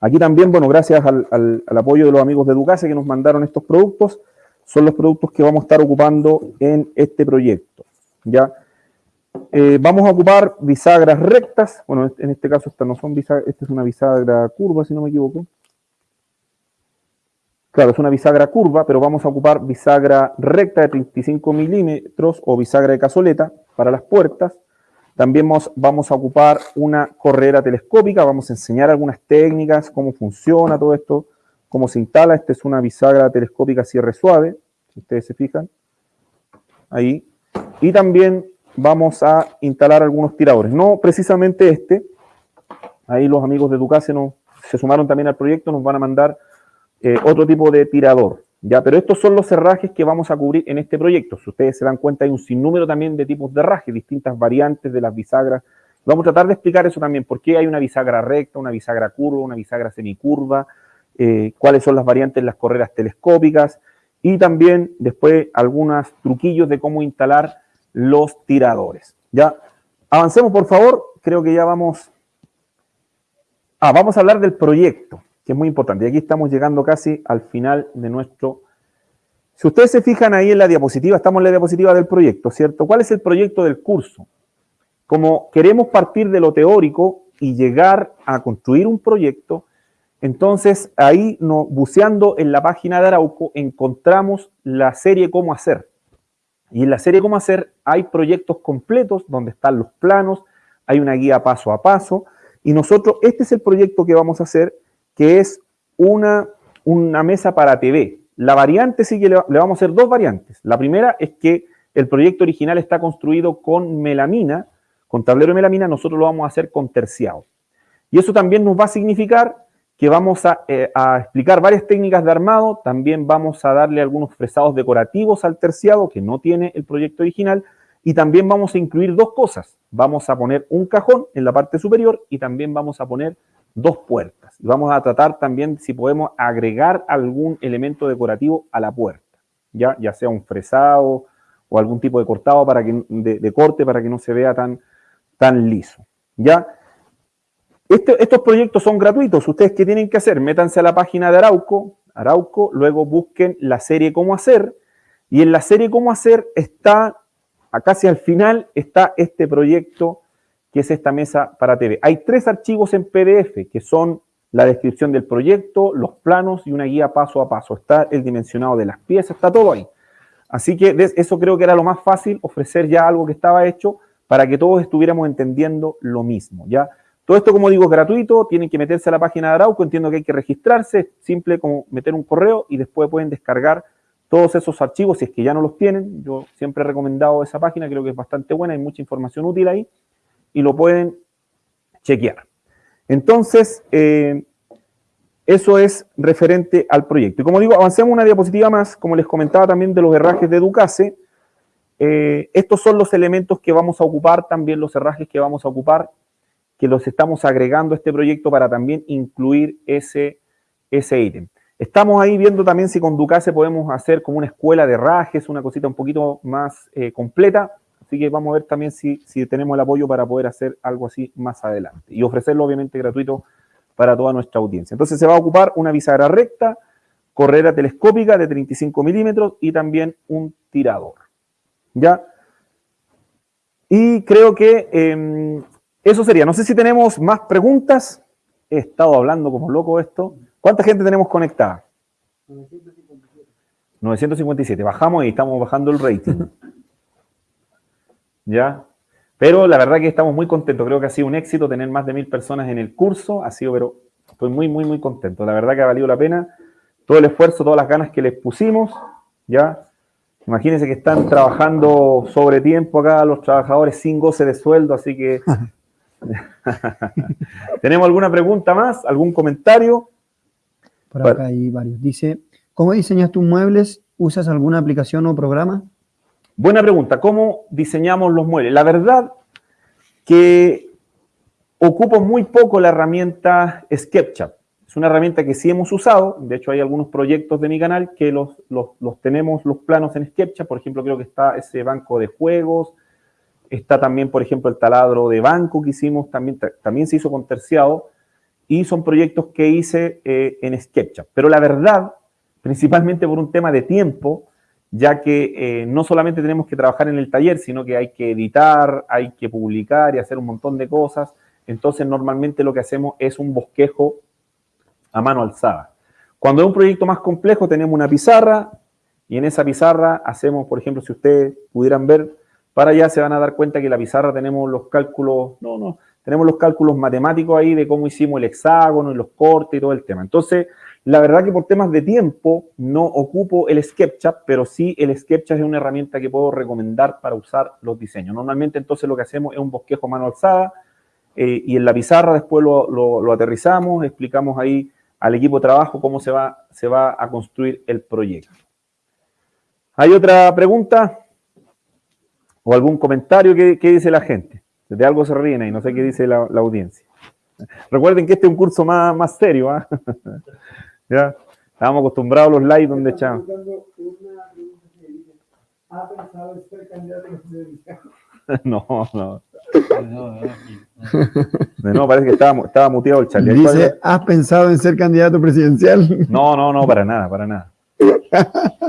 aquí también, bueno, gracias al, apoyo de los amigos de Ducase que nos mandaron estos productos, son los productos que vamos a estar ocupando en este proyecto. ¿ya? eh, vamos a ocupar bisagras rectas. Bueno, en este caso esta no son bisagras, esta es una bisagra curva, si no me equivoco. Claro, es una bisagra curva, pero vamos a ocupar bisagra recta de 35 milímetros o bisagra de cazoleta para las puertas. También vamos, a ocupar una corredera telescópica, vamos a enseñar algunas técnicas, cómo funciona todo esto, cómo se instala. Esta es una bisagra telescópica cierre suave, si ustedes se fijan. Ahí. Y también vamos a instalar algunos tiradores. No precisamente este. Ahí los amigos de Ducase se sumaron también al proyecto, nos van a mandar eh, otro tipo de tirador. ¿Ya? Pero estos son los cerrajes que vamos a cubrir en este proyecto. Si ustedes se dan cuenta, hay un sinnúmero también de tipos de herraje, distintas variantes de las bisagras. Vamos a tratar de explicar eso también, por qué hay una bisagra recta, una bisagra curva, una bisagra semicurva, eh, cuáles son las variantes de las correras telescópicas y también después algunos truquillos de cómo instalar los tiradores. Ya, avancemos por favor, creo que ya vamos... Ah, vamos a hablar del proyecto que es muy importante. Y aquí estamos llegando casi al final de nuestro... Si ustedes se fijan ahí en la diapositiva, estamos en la diapositiva del proyecto, ¿cierto? ¿Cuál es el proyecto del curso? Como queremos partir de lo teórico y llegar a construir un proyecto, entonces ahí no, buceando en la página de Arauco encontramos la serie Cómo Hacer. Y en la serie Cómo Hacer hay proyectos completos donde están los planos, hay una guía paso a paso, y nosotros, este es el proyecto que vamos a hacer, que es una, una mesa para TV. La variante sí que le, vamos a hacer dos variantes. La primera es que el proyecto original está construido con melamina, con tablero de melamina, nosotros lo vamos a hacer con terciado. Y eso también nos va a significar que vamos a, eh, a, explicar varias técnicas de armado, también vamos a darle algunos fresados decorativos al terciado que no tiene el proyecto original, y también vamos a incluir dos cosas. Vamos a poner un cajón en la parte superior y también vamos a poner dos puertas. Y vamos a tratar también si podemos agregar algún elemento decorativo a la puerta, ya, ya sea un fresado o algún tipo de cortado para que, de, corte para que no se vea tan, tan liso. ¿ya? Este, estos proyectos son gratuitos. ¿Ustedes qué tienen que hacer? Métanse a la página de Arauco, Arauco, luego busquen la serie Cómo Hacer, y en la serie Cómo Hacer está, casi al final, está este proyecto que es esta mesa para TV. Hay tres archivos en PDF, que son la descripción del proyecto, los planos y una guía paso a paso. Está el dimensionado de las piezas, está todo ahí. Así que eso creo que era lo más fácil, ofrecer ya algo que estaba hecho para que todos estuviéramos entendiendo lo mismo, ¿ya? Todo esto, como digo, es gratuito, tienen que meterse a la página de Arauco, entiendo que hay que registrarse, simple como meter un correo y después pueden descargar todos esos archivos si es que ya no los tienen. Yo siempre he recomendado esa página, creo que es bastante buena, hay mucha información útil ahí y lo pueden chequear. Entonces, eh, eso es referente al proyecto. Y como digo, avancemos una diapositiva más, como les comentaba también de los herrajes de Ducase. Eh, estos son los elementos que vamos a ocupar, también los herrajes que vamos a ocupar, que los estamos agregando a este proyecto para también incluir ese, ese ítem. Estamos ahí viendo también si con Ducase podemos hacer como una escuela de herrajes, una cosita un poquito más eh, completa. Así que vamos a ver también si, tenemos el apoyo para poder hacer algo así más adelante. Y ofrecerlo obviamente gratuito para toda nuestra audiencia. Entonces se va a ocupar una bisagra recta, correra telescópica de 35 milímetros y también un tirador. ¿Ya? Y creo que em, eso sería. No sé si tenemos más preguntas. He estado hablando como loco esto. ¿Cuánta gente tenemos conectada? 957. 957. Bajamos y estamos bajando el rating. ¿ya? Pero la verdad que estamos muy contentos, creo que ha sido un éxito tener más de mil personas en el curso, ha sido, pero estoy muy, muy, muy contento, la verdad que ha valido la pena todo el esfuerzo, todas las ganas que les pusimos, ¿ya? Imagínense que están trabajando sobre tiempo acá los trabajadores sin goce de sueldo, así que... ¿Tenemos alguna pregunta más? ¿Algún comentario? Por acá hay varios. Dice, ¿cómo diseñas tus muebles? ¿Usas alguna aplicación o programa? Buena pregunta, ¿cómo diseñamos los muebles? La verdad que ocupo muy poco la herramienta SketchUp. Es una herramienta que sí hemos usado, de hecho hay algunos proyectos de mi canal que los, tenemos los planos en SketchUp, por ejemplo creo que está ese banco de juegos, está también por ejemplo el taladro de banco que hicimos, también, también se hizo con terciado, y son proyectos que hice eh, en SketchUp. Pero la verdad, principalmente por un tema de tiempo, ya que eh, no solamente tenemos que trabajar en el taller, sino que hay que editar, hay que publicar y hacer un montón de cosas. Entonces, normalmente lo que hacemos es un bosquejo a mano alzada. Cuando es un proyecto más complejo, tenemos una pizarra y en esa pizarra hacemos, por ejemplo, si ustedes pudieran ver, para allá se van a dar cuenta que en la pizarra tenemos los cálculos, no, no, tenemos los cálculos matemáticos ahí de cómo hicimos el hexágono y los cortes y todo el tema. Entonces, la verdad que por temas de tiempo no ocupo el SketchUp, pero sí el SketchUp es una herramienta que puedo recomendar para usar los diseños. Normalmente entonces lo que hacemos es un bosquejo mano alzada eh, y en la pizarra después lo, aterrizamos, explicamos ahí al equipo de trabajo cómo se va, a construir el proyecto. ¿Hay otra pregunta? ¿O algún comentario que, dice la gente? De algo se ríen ahí, no sé qué dice la, audiencia. Recuerden que este es un curso más, más serio. ¿ah? ¿Ya? Estábamos acostumbrados a los likes donde echamos. ¿Ha pensado en ser candidato No, no. No, parece que estaba, estaba muteado el Charlie. Dice, ¿has pensado en ser candidato presidencial? No, no, no, para nada, para nada.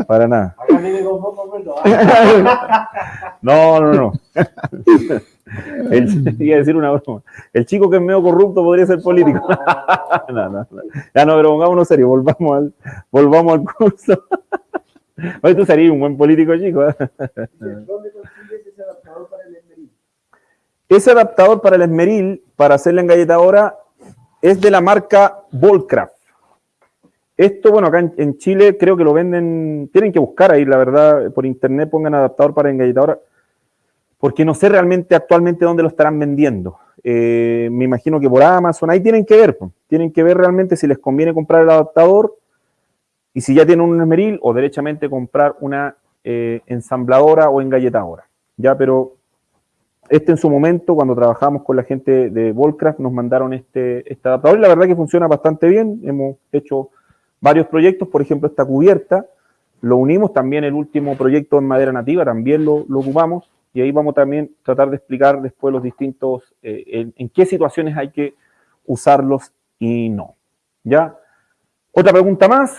Para nada. No, no, no. El, iba a decir una broma. El chico que es medio corrupto podría ser político. No, no, no. Ya no, pero pongámonos serio, volvamos al, volvamos al curso. Oye, tú serías un buen político, chico. ¿eh? ¿Dónde consigues ese adaptador para el esmeril? Ese adaptador para el esmeril, para hacer la engalletadora, es de la marca Volcraft. Esto, bueno, acá en, Chile creo que lo venden, tienen que buscar ahí, la verdad, por internet pongan adaptador para engalletadora, porque no sé realmente actualmente dónde lo estarán vendiendo. Eh, me imagino que por Amazon, ahí tienen que ver, tienen que ver realmente si les conviene comprar el adaptador y si ya tienen un esmeril o derechamente comprar una eh, ensambladora o engalletadora. Ya, pero este en su momento, cuando trabajamos con la gente de Volcraft, nos mandaron este, este adaptador y la verdad que funciona bastante bien. Hemos hecho varios proyectos, por ejemplo, esta cubierta, lo unimos también el último proyecto en madera nativa, también lo, ocupamos, y ahí vamos también a tratar de explicar después los distintos, eh, en, qué situaciones hay que usarlos y no. ¿Ya? ¿Otra pregunta más?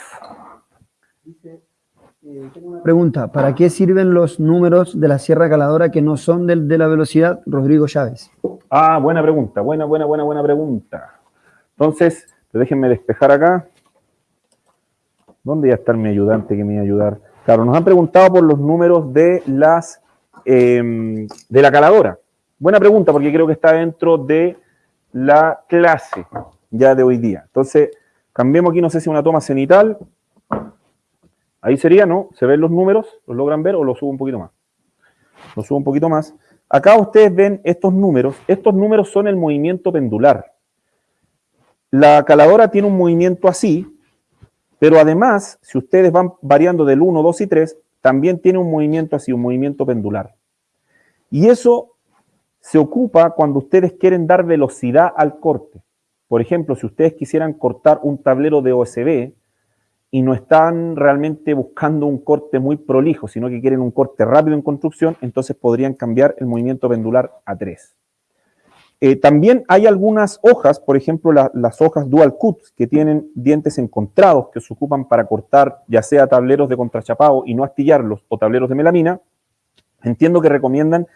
Pregunta, ¿para qué sirven los números de la sierra caladora que no son del de la velocidad? Rodrigo Chávez. Ah, buena pregunta, buena, buena, buena, buena pregunta. Entonces, déjenme despejar acá. ¿Dónde ya está mi ayudante que me iba a ayudar? Claro, nos han preguntado por los números de las em, de la caladora. Buena pregunta, porque creo que está dentro de la clase ya de hoy día. Entonces, cambiemos aquí, no sé si una toma cenital. Ahí sería, ¿no? ¿Se ven los números? ¿Los logran ver o los subo un poquito más? Los subo un poquito más. Acá ustedes ven estos números. Estos números son el movimiento pendular. La caladora tiene un movimiento así, pero además, si ustedes van variando del 1, 2 y 3, también tiene un movimiento así, un movimiento pendular. Y eso se ocupa cuando ustedes quieren dar velocidad al corte. Por ejemplo, si ustedes quisieran cortar un tablero de OSB y no están realmente buscando un corte muy prolijo, sino que quieren un corte rápido en construcción, entonces podrían cambiar el movimiento pendular a 3. Eh, también hay algunas hojas, por ejemplo, las hojas dual cut, que tienen dientes encontrados que se ocupan para cortar ya sea tableros de contrachapado y no astillarlos o tableros de melamina. Entiendo que recomiendan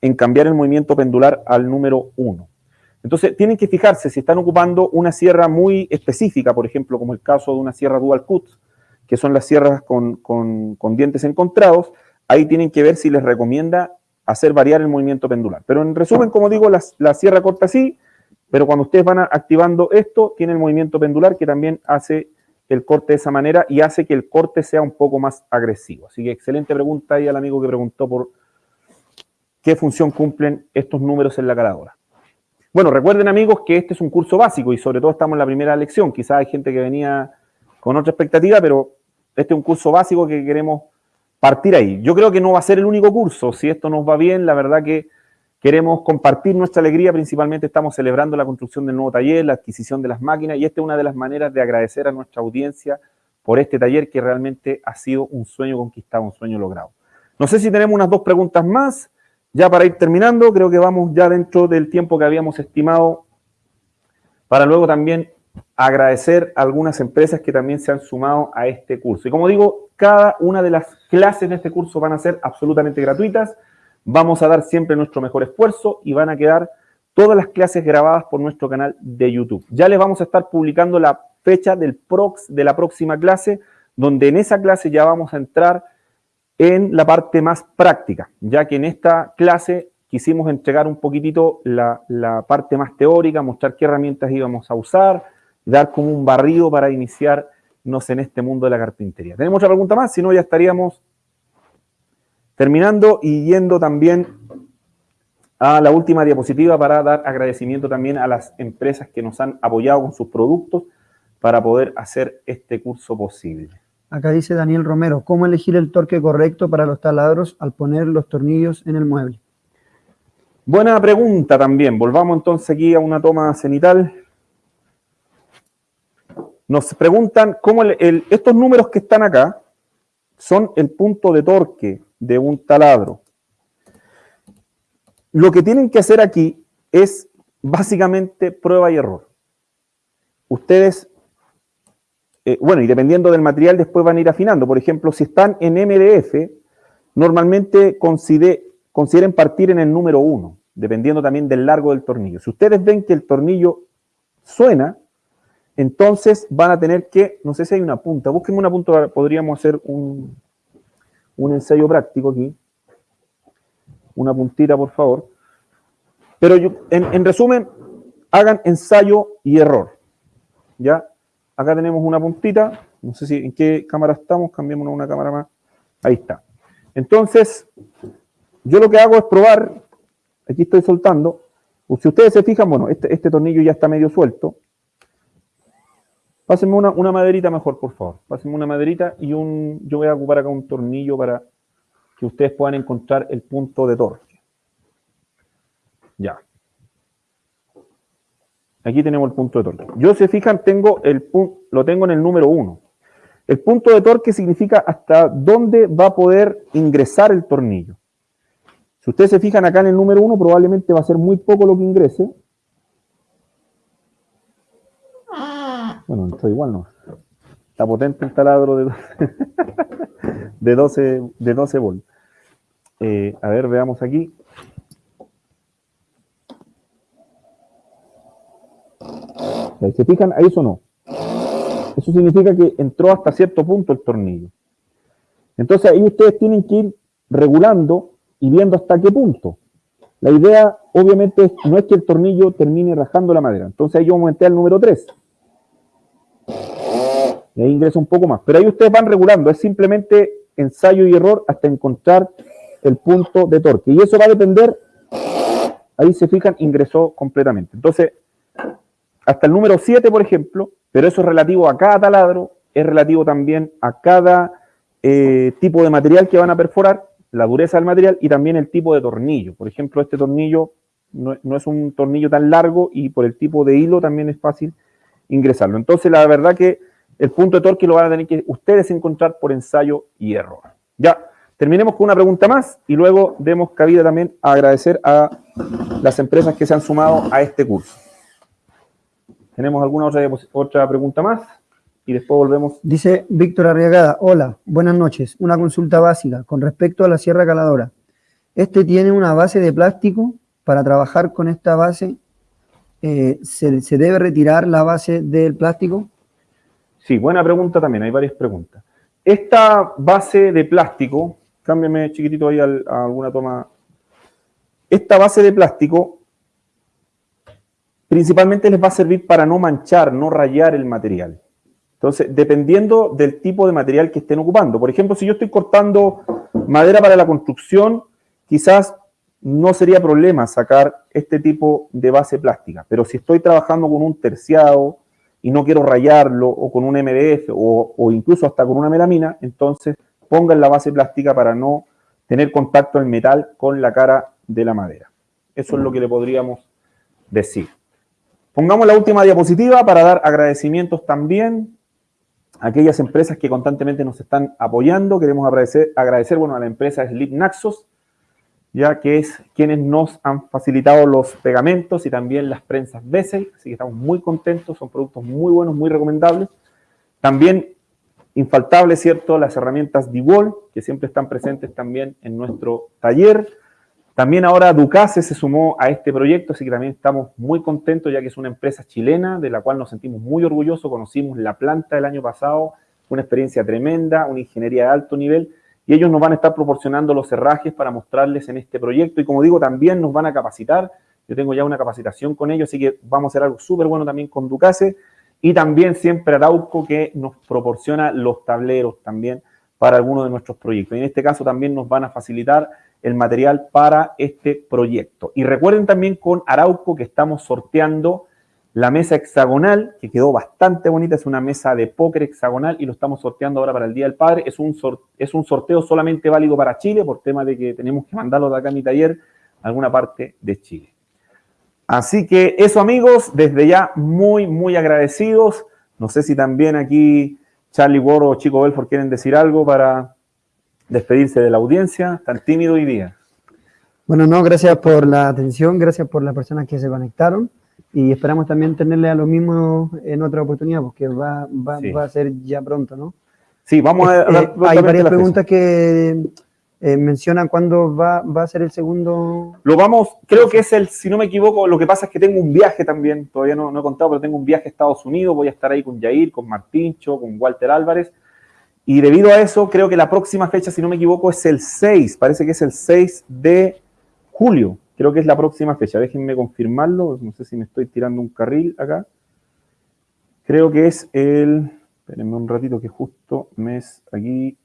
en cambiar el movimiento pendular al número 1. Entonces, tienen que fijarse si están ocupando una sierra muy específica, por ejemplo, como el caso de una sierra dual cut, que son las sierras con, con dientes encontrados, ahí tienen que ver si les recomienda hacer variar el movimiento pendular. Pero en resumen, como digo, la, sierra corta así, pero cuando ustedes van activando esto, tiene el movimiento pendular que también hace el corte de esa manera y hace que el corte sea un poco más agresivo. Así que excelente pregunta ahí al amigo que preguntó por qué función cumplen estos números en la caladora. Bueno, recuerden amigos que este es un curso básico y sobre todo estamos en la primera lección. Quizás hay gente que venía con otra expectativa, pero este es un curso básico que queremos partir ahí. Yo creo que no va a ser el único curso. Si esto nos va bien, la verdad que queremos compartir nuestra alegría. Principalmente estamos celebrando la construcción del nuevo taller, la adquisición de las máquinas y esta es una de las maneras de agradecer a nuestra audiencia por este taller que realmente ha sido un sueño conquistado, un sueño logrado. No sé si tenemos unas dos preguntas más. Ya para ir terminando, creo que vamos ya dentro del tiempo que habíamos estimado para luego también agradecer a algunas empresas que también se han sumado a este curso. Y como digo, cada una de las clases de este curso van a ser absolutamente gratuitas. Vamos a dar siempre nuestro mejor esfuerzo y van a quedar todas las clases grabadas por nuestro canal de YouTube. Ya les vamos a estar publicando la fecha del prox, de la próxima clase, donde en esa clase ya vamos a entrar en la parte más práctica, ya que en esta clase quisimos entregar un poquitito la, la parte más teórica, mostrar qué herramientas íbamos a usar, dar como un barrido para iniciarnos en este mundo de la carpintería. ¿Tenemos otra pregunta más? Si no, ya estaríamos terminando y yendo también a la última diapositiva para dar agradecimiento también a las empresas que nos han apoyado con sus productos para poder hacer este curso posible. Acá dice Daniel Romero, ¿cómo elegir el torque correcto para los taladros al poner los tornillos en el mueble? Buena pregunta también. Volvamos entonces aquí a una toma cenital. Nos preguntan cómo estos números que están acá son el punto de torque de un taladro. Lo que tienen que hacer aquí es básicamente prueba y error. Ustedes, eh, bueno, y dependiendo del material después van a ir afinando. Por ejemplo, si están en MDF, normalmente consideren partir en el número 1, dependiendo también del largo del tornillo. Si ustedes ven que el tornillo suena, entonces van a tener que, no sé si hay una punta, búsquenme una punta, podríamos hacer un, un ensayo práctico aquí una puntita, por favor. Pero yo, en, resumen, hagan ensayo y error. ¿Ya? Acá tenemos una puntita. No sé si en qué cámara estamos. Cambiémonos una cámara más. Ahí está. Entonces, yo lo que hago es probar. Aquí estoy soltando. Si ustedes se fijan, bueno, este, este tornillo ya está medio suelto. Pásenme una, maderita mejor, por favor. Pásenme una maderita y un... Yo voy a ocupar acá un tornillo para que ustedes puedan encontrar el punto de torque. Ya. Aquí tenemos el punto de torque. Yo, se fijan, tengo el lo tengo en el número 1. El punto de torque significa hasta dónde va a poder ingresar el tornillo. Si ustedes se fijan acá en el número 1, probablemente va a ser muy poco lo que ingrese. Bueno, esto igual no. Está potente el taladro de, de 12, de 12 volts. Eh, a ver, veamos aquí. ¿Se fijan? Ahí sonó. Eso significa que entró hasta cierto punto el tornillo. Entonces ahí ustedes tienen que ir regulando y viendo hasta qué punto. La idea, obviamente, no es que el tornillo termine rajando la madera. Entonces ahí yo aumenté al número 3. Y ahí ingresa un poco más. Pero ahí ustedes van regulando. Es simplemente ensayo y error hasta encontrar el punto de torque. Y eso va a depender, ahí se fijan, ingresó completamente. Entonces, hasta el número 7, por ejemplo, pero eso es relativo a cada taladro, es relativo también a cada eh, tipo de material que van a perforar, la dureza del material y también el tipo de tornillo. Por ejemplo, este tornillo no, no es un tornillo tan largo y por el tipo de hilo también es fácil ingresarlo. Entonces, la verdad que el punto de torque lo van a tener que ustedes encontrar por ensayo y error. Ya, Terminemos con una pregunta más y luego demos cabida también a agradecer a las empresas que se han sumado a este curso. ¿Tenemos alguna otra, otra pregunta más? Y después volvemos. Dice Víctor Arriagada, hola, buenas noches. Una consulta básica con respecto a la sierra caladora. ¿Este tiene una base de plástico? Para trabajar con esta base, eh, ¿se, ¿se debe retirar la base del plástico? Sí, buena pregunta también, hay varias preguntas. Esta base de plástico cámbiame chiquitito ahí a, alguna toma. Esta base de plástico principalmente les va a servir para no manchar, no rayar el material. Entonces, dependiendo del tipo de material que estén ocupando. Por ejemplo, si yo estoy cortando madera para la construcción, quizás no sería problema sacar este tipo de base plástica. Pero si estoy trabajando con un terciado y no quiero rayarlo, o con un MDF, o, o incluso hasta con una melamina, entonces pongan la base plástica para no tener contacto el metal con la cara de la madera. Eso es lo que le podríamos decir. Pongamos la última diapositiva para dar agradecimientos también a aquellas empresas que constantemente nos están apoyando. Queremos agradecer, agradecer bueno, a la empresa Sleep Naxos, ya que es quienes nos han facilitado los pegamentos y también las prensas Bessel, así que estamos muy contentos, son productos muy buenos, muy recomendables. También infaltable, ¿cierto? Las herramientas DeWall, que siempre están presentes también en nuestro taller. También ahora Ducase se sumó a este proyecto, así que también estamos muy contentos, ya que es una empresa chilena de la cual nos sentimos muy orgullosos. Conocimos la planta el año pasado, una experiencia tremenda, una ingeniería de alto nivel, y ellos nos van a estar proporcionando los herrajes para mostrarles en este proyecto. Y como digo, también nos van a capacitar. Yo tengo ya una capacitación con ellos, así que vamos a hacer algo súper bueno también con Ducase. Y también siempre Arauco que nos proporciona los tableros también para algunos de nuestros proyectos. Y en este caso también nos van a facilitar el material para este proyecto. Y recuerden también con Arauco que estamos sorteando la mesa hexagonal, que quedó bastante bonita, es una mesa de póker hexagonal y lo estamos sorteando ahora para el Día del Padre. Es un, es un sorteo solamente válido para Chile por tema de que tenemos que mandarlo de acá a mi taller a alguna parte de Chile. Así que eso amigos, desde ya muy, muy agradecidos. No sé si también aquí Charlie Ward o Chico Belfort quieren decir algo para despedirse de la audiencia, tan tímido hoy día. Bueno, no, gracias por la atención, gracias por las personas que se conectaron y esperamos también tenerle a lo mismo en otra oportunidad, porque va, va, va a ser ya pronto, ¿no? Sí, vamos a... Eh, hay varias preguntas que eh, mencionan cuándo va, va, a ser el segundo. Lo vamos, creo que es el, si no me equivoco, lo que pasa es que tengo un viaje también, todavía no, no he contado, pero tengo un viaje a Estados Unidos, voy a estar ahí con Jair, con Martincho, con Walter Álvarez, y debido a eso, creo que la próxima fecha, si no me equivoco, es el 6, parece que es el 6 de julio, creo que es la próxima fecha, déjenme confirmarlo, no sé si me estoy tirando un carril acá. Creo que es el, espérenme un ratito que justo mes aquí,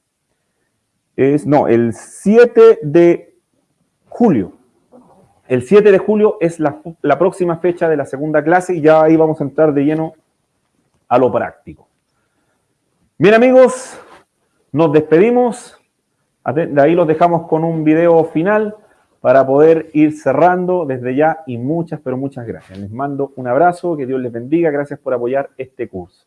es, no, el 7 de julio. El 7 de julio es la, la, próxima fecha de la segunda clase y ya ahí vamos a entrar de lleno a lo práctico. Bien amigos, nos despedimos. De ahí los dejamos con un video final para poder ir cerrando desde ya y muchas, pero muchas gracias. Les mando un abrazo, que Dios les bendiga, gracias por apoyar este curso.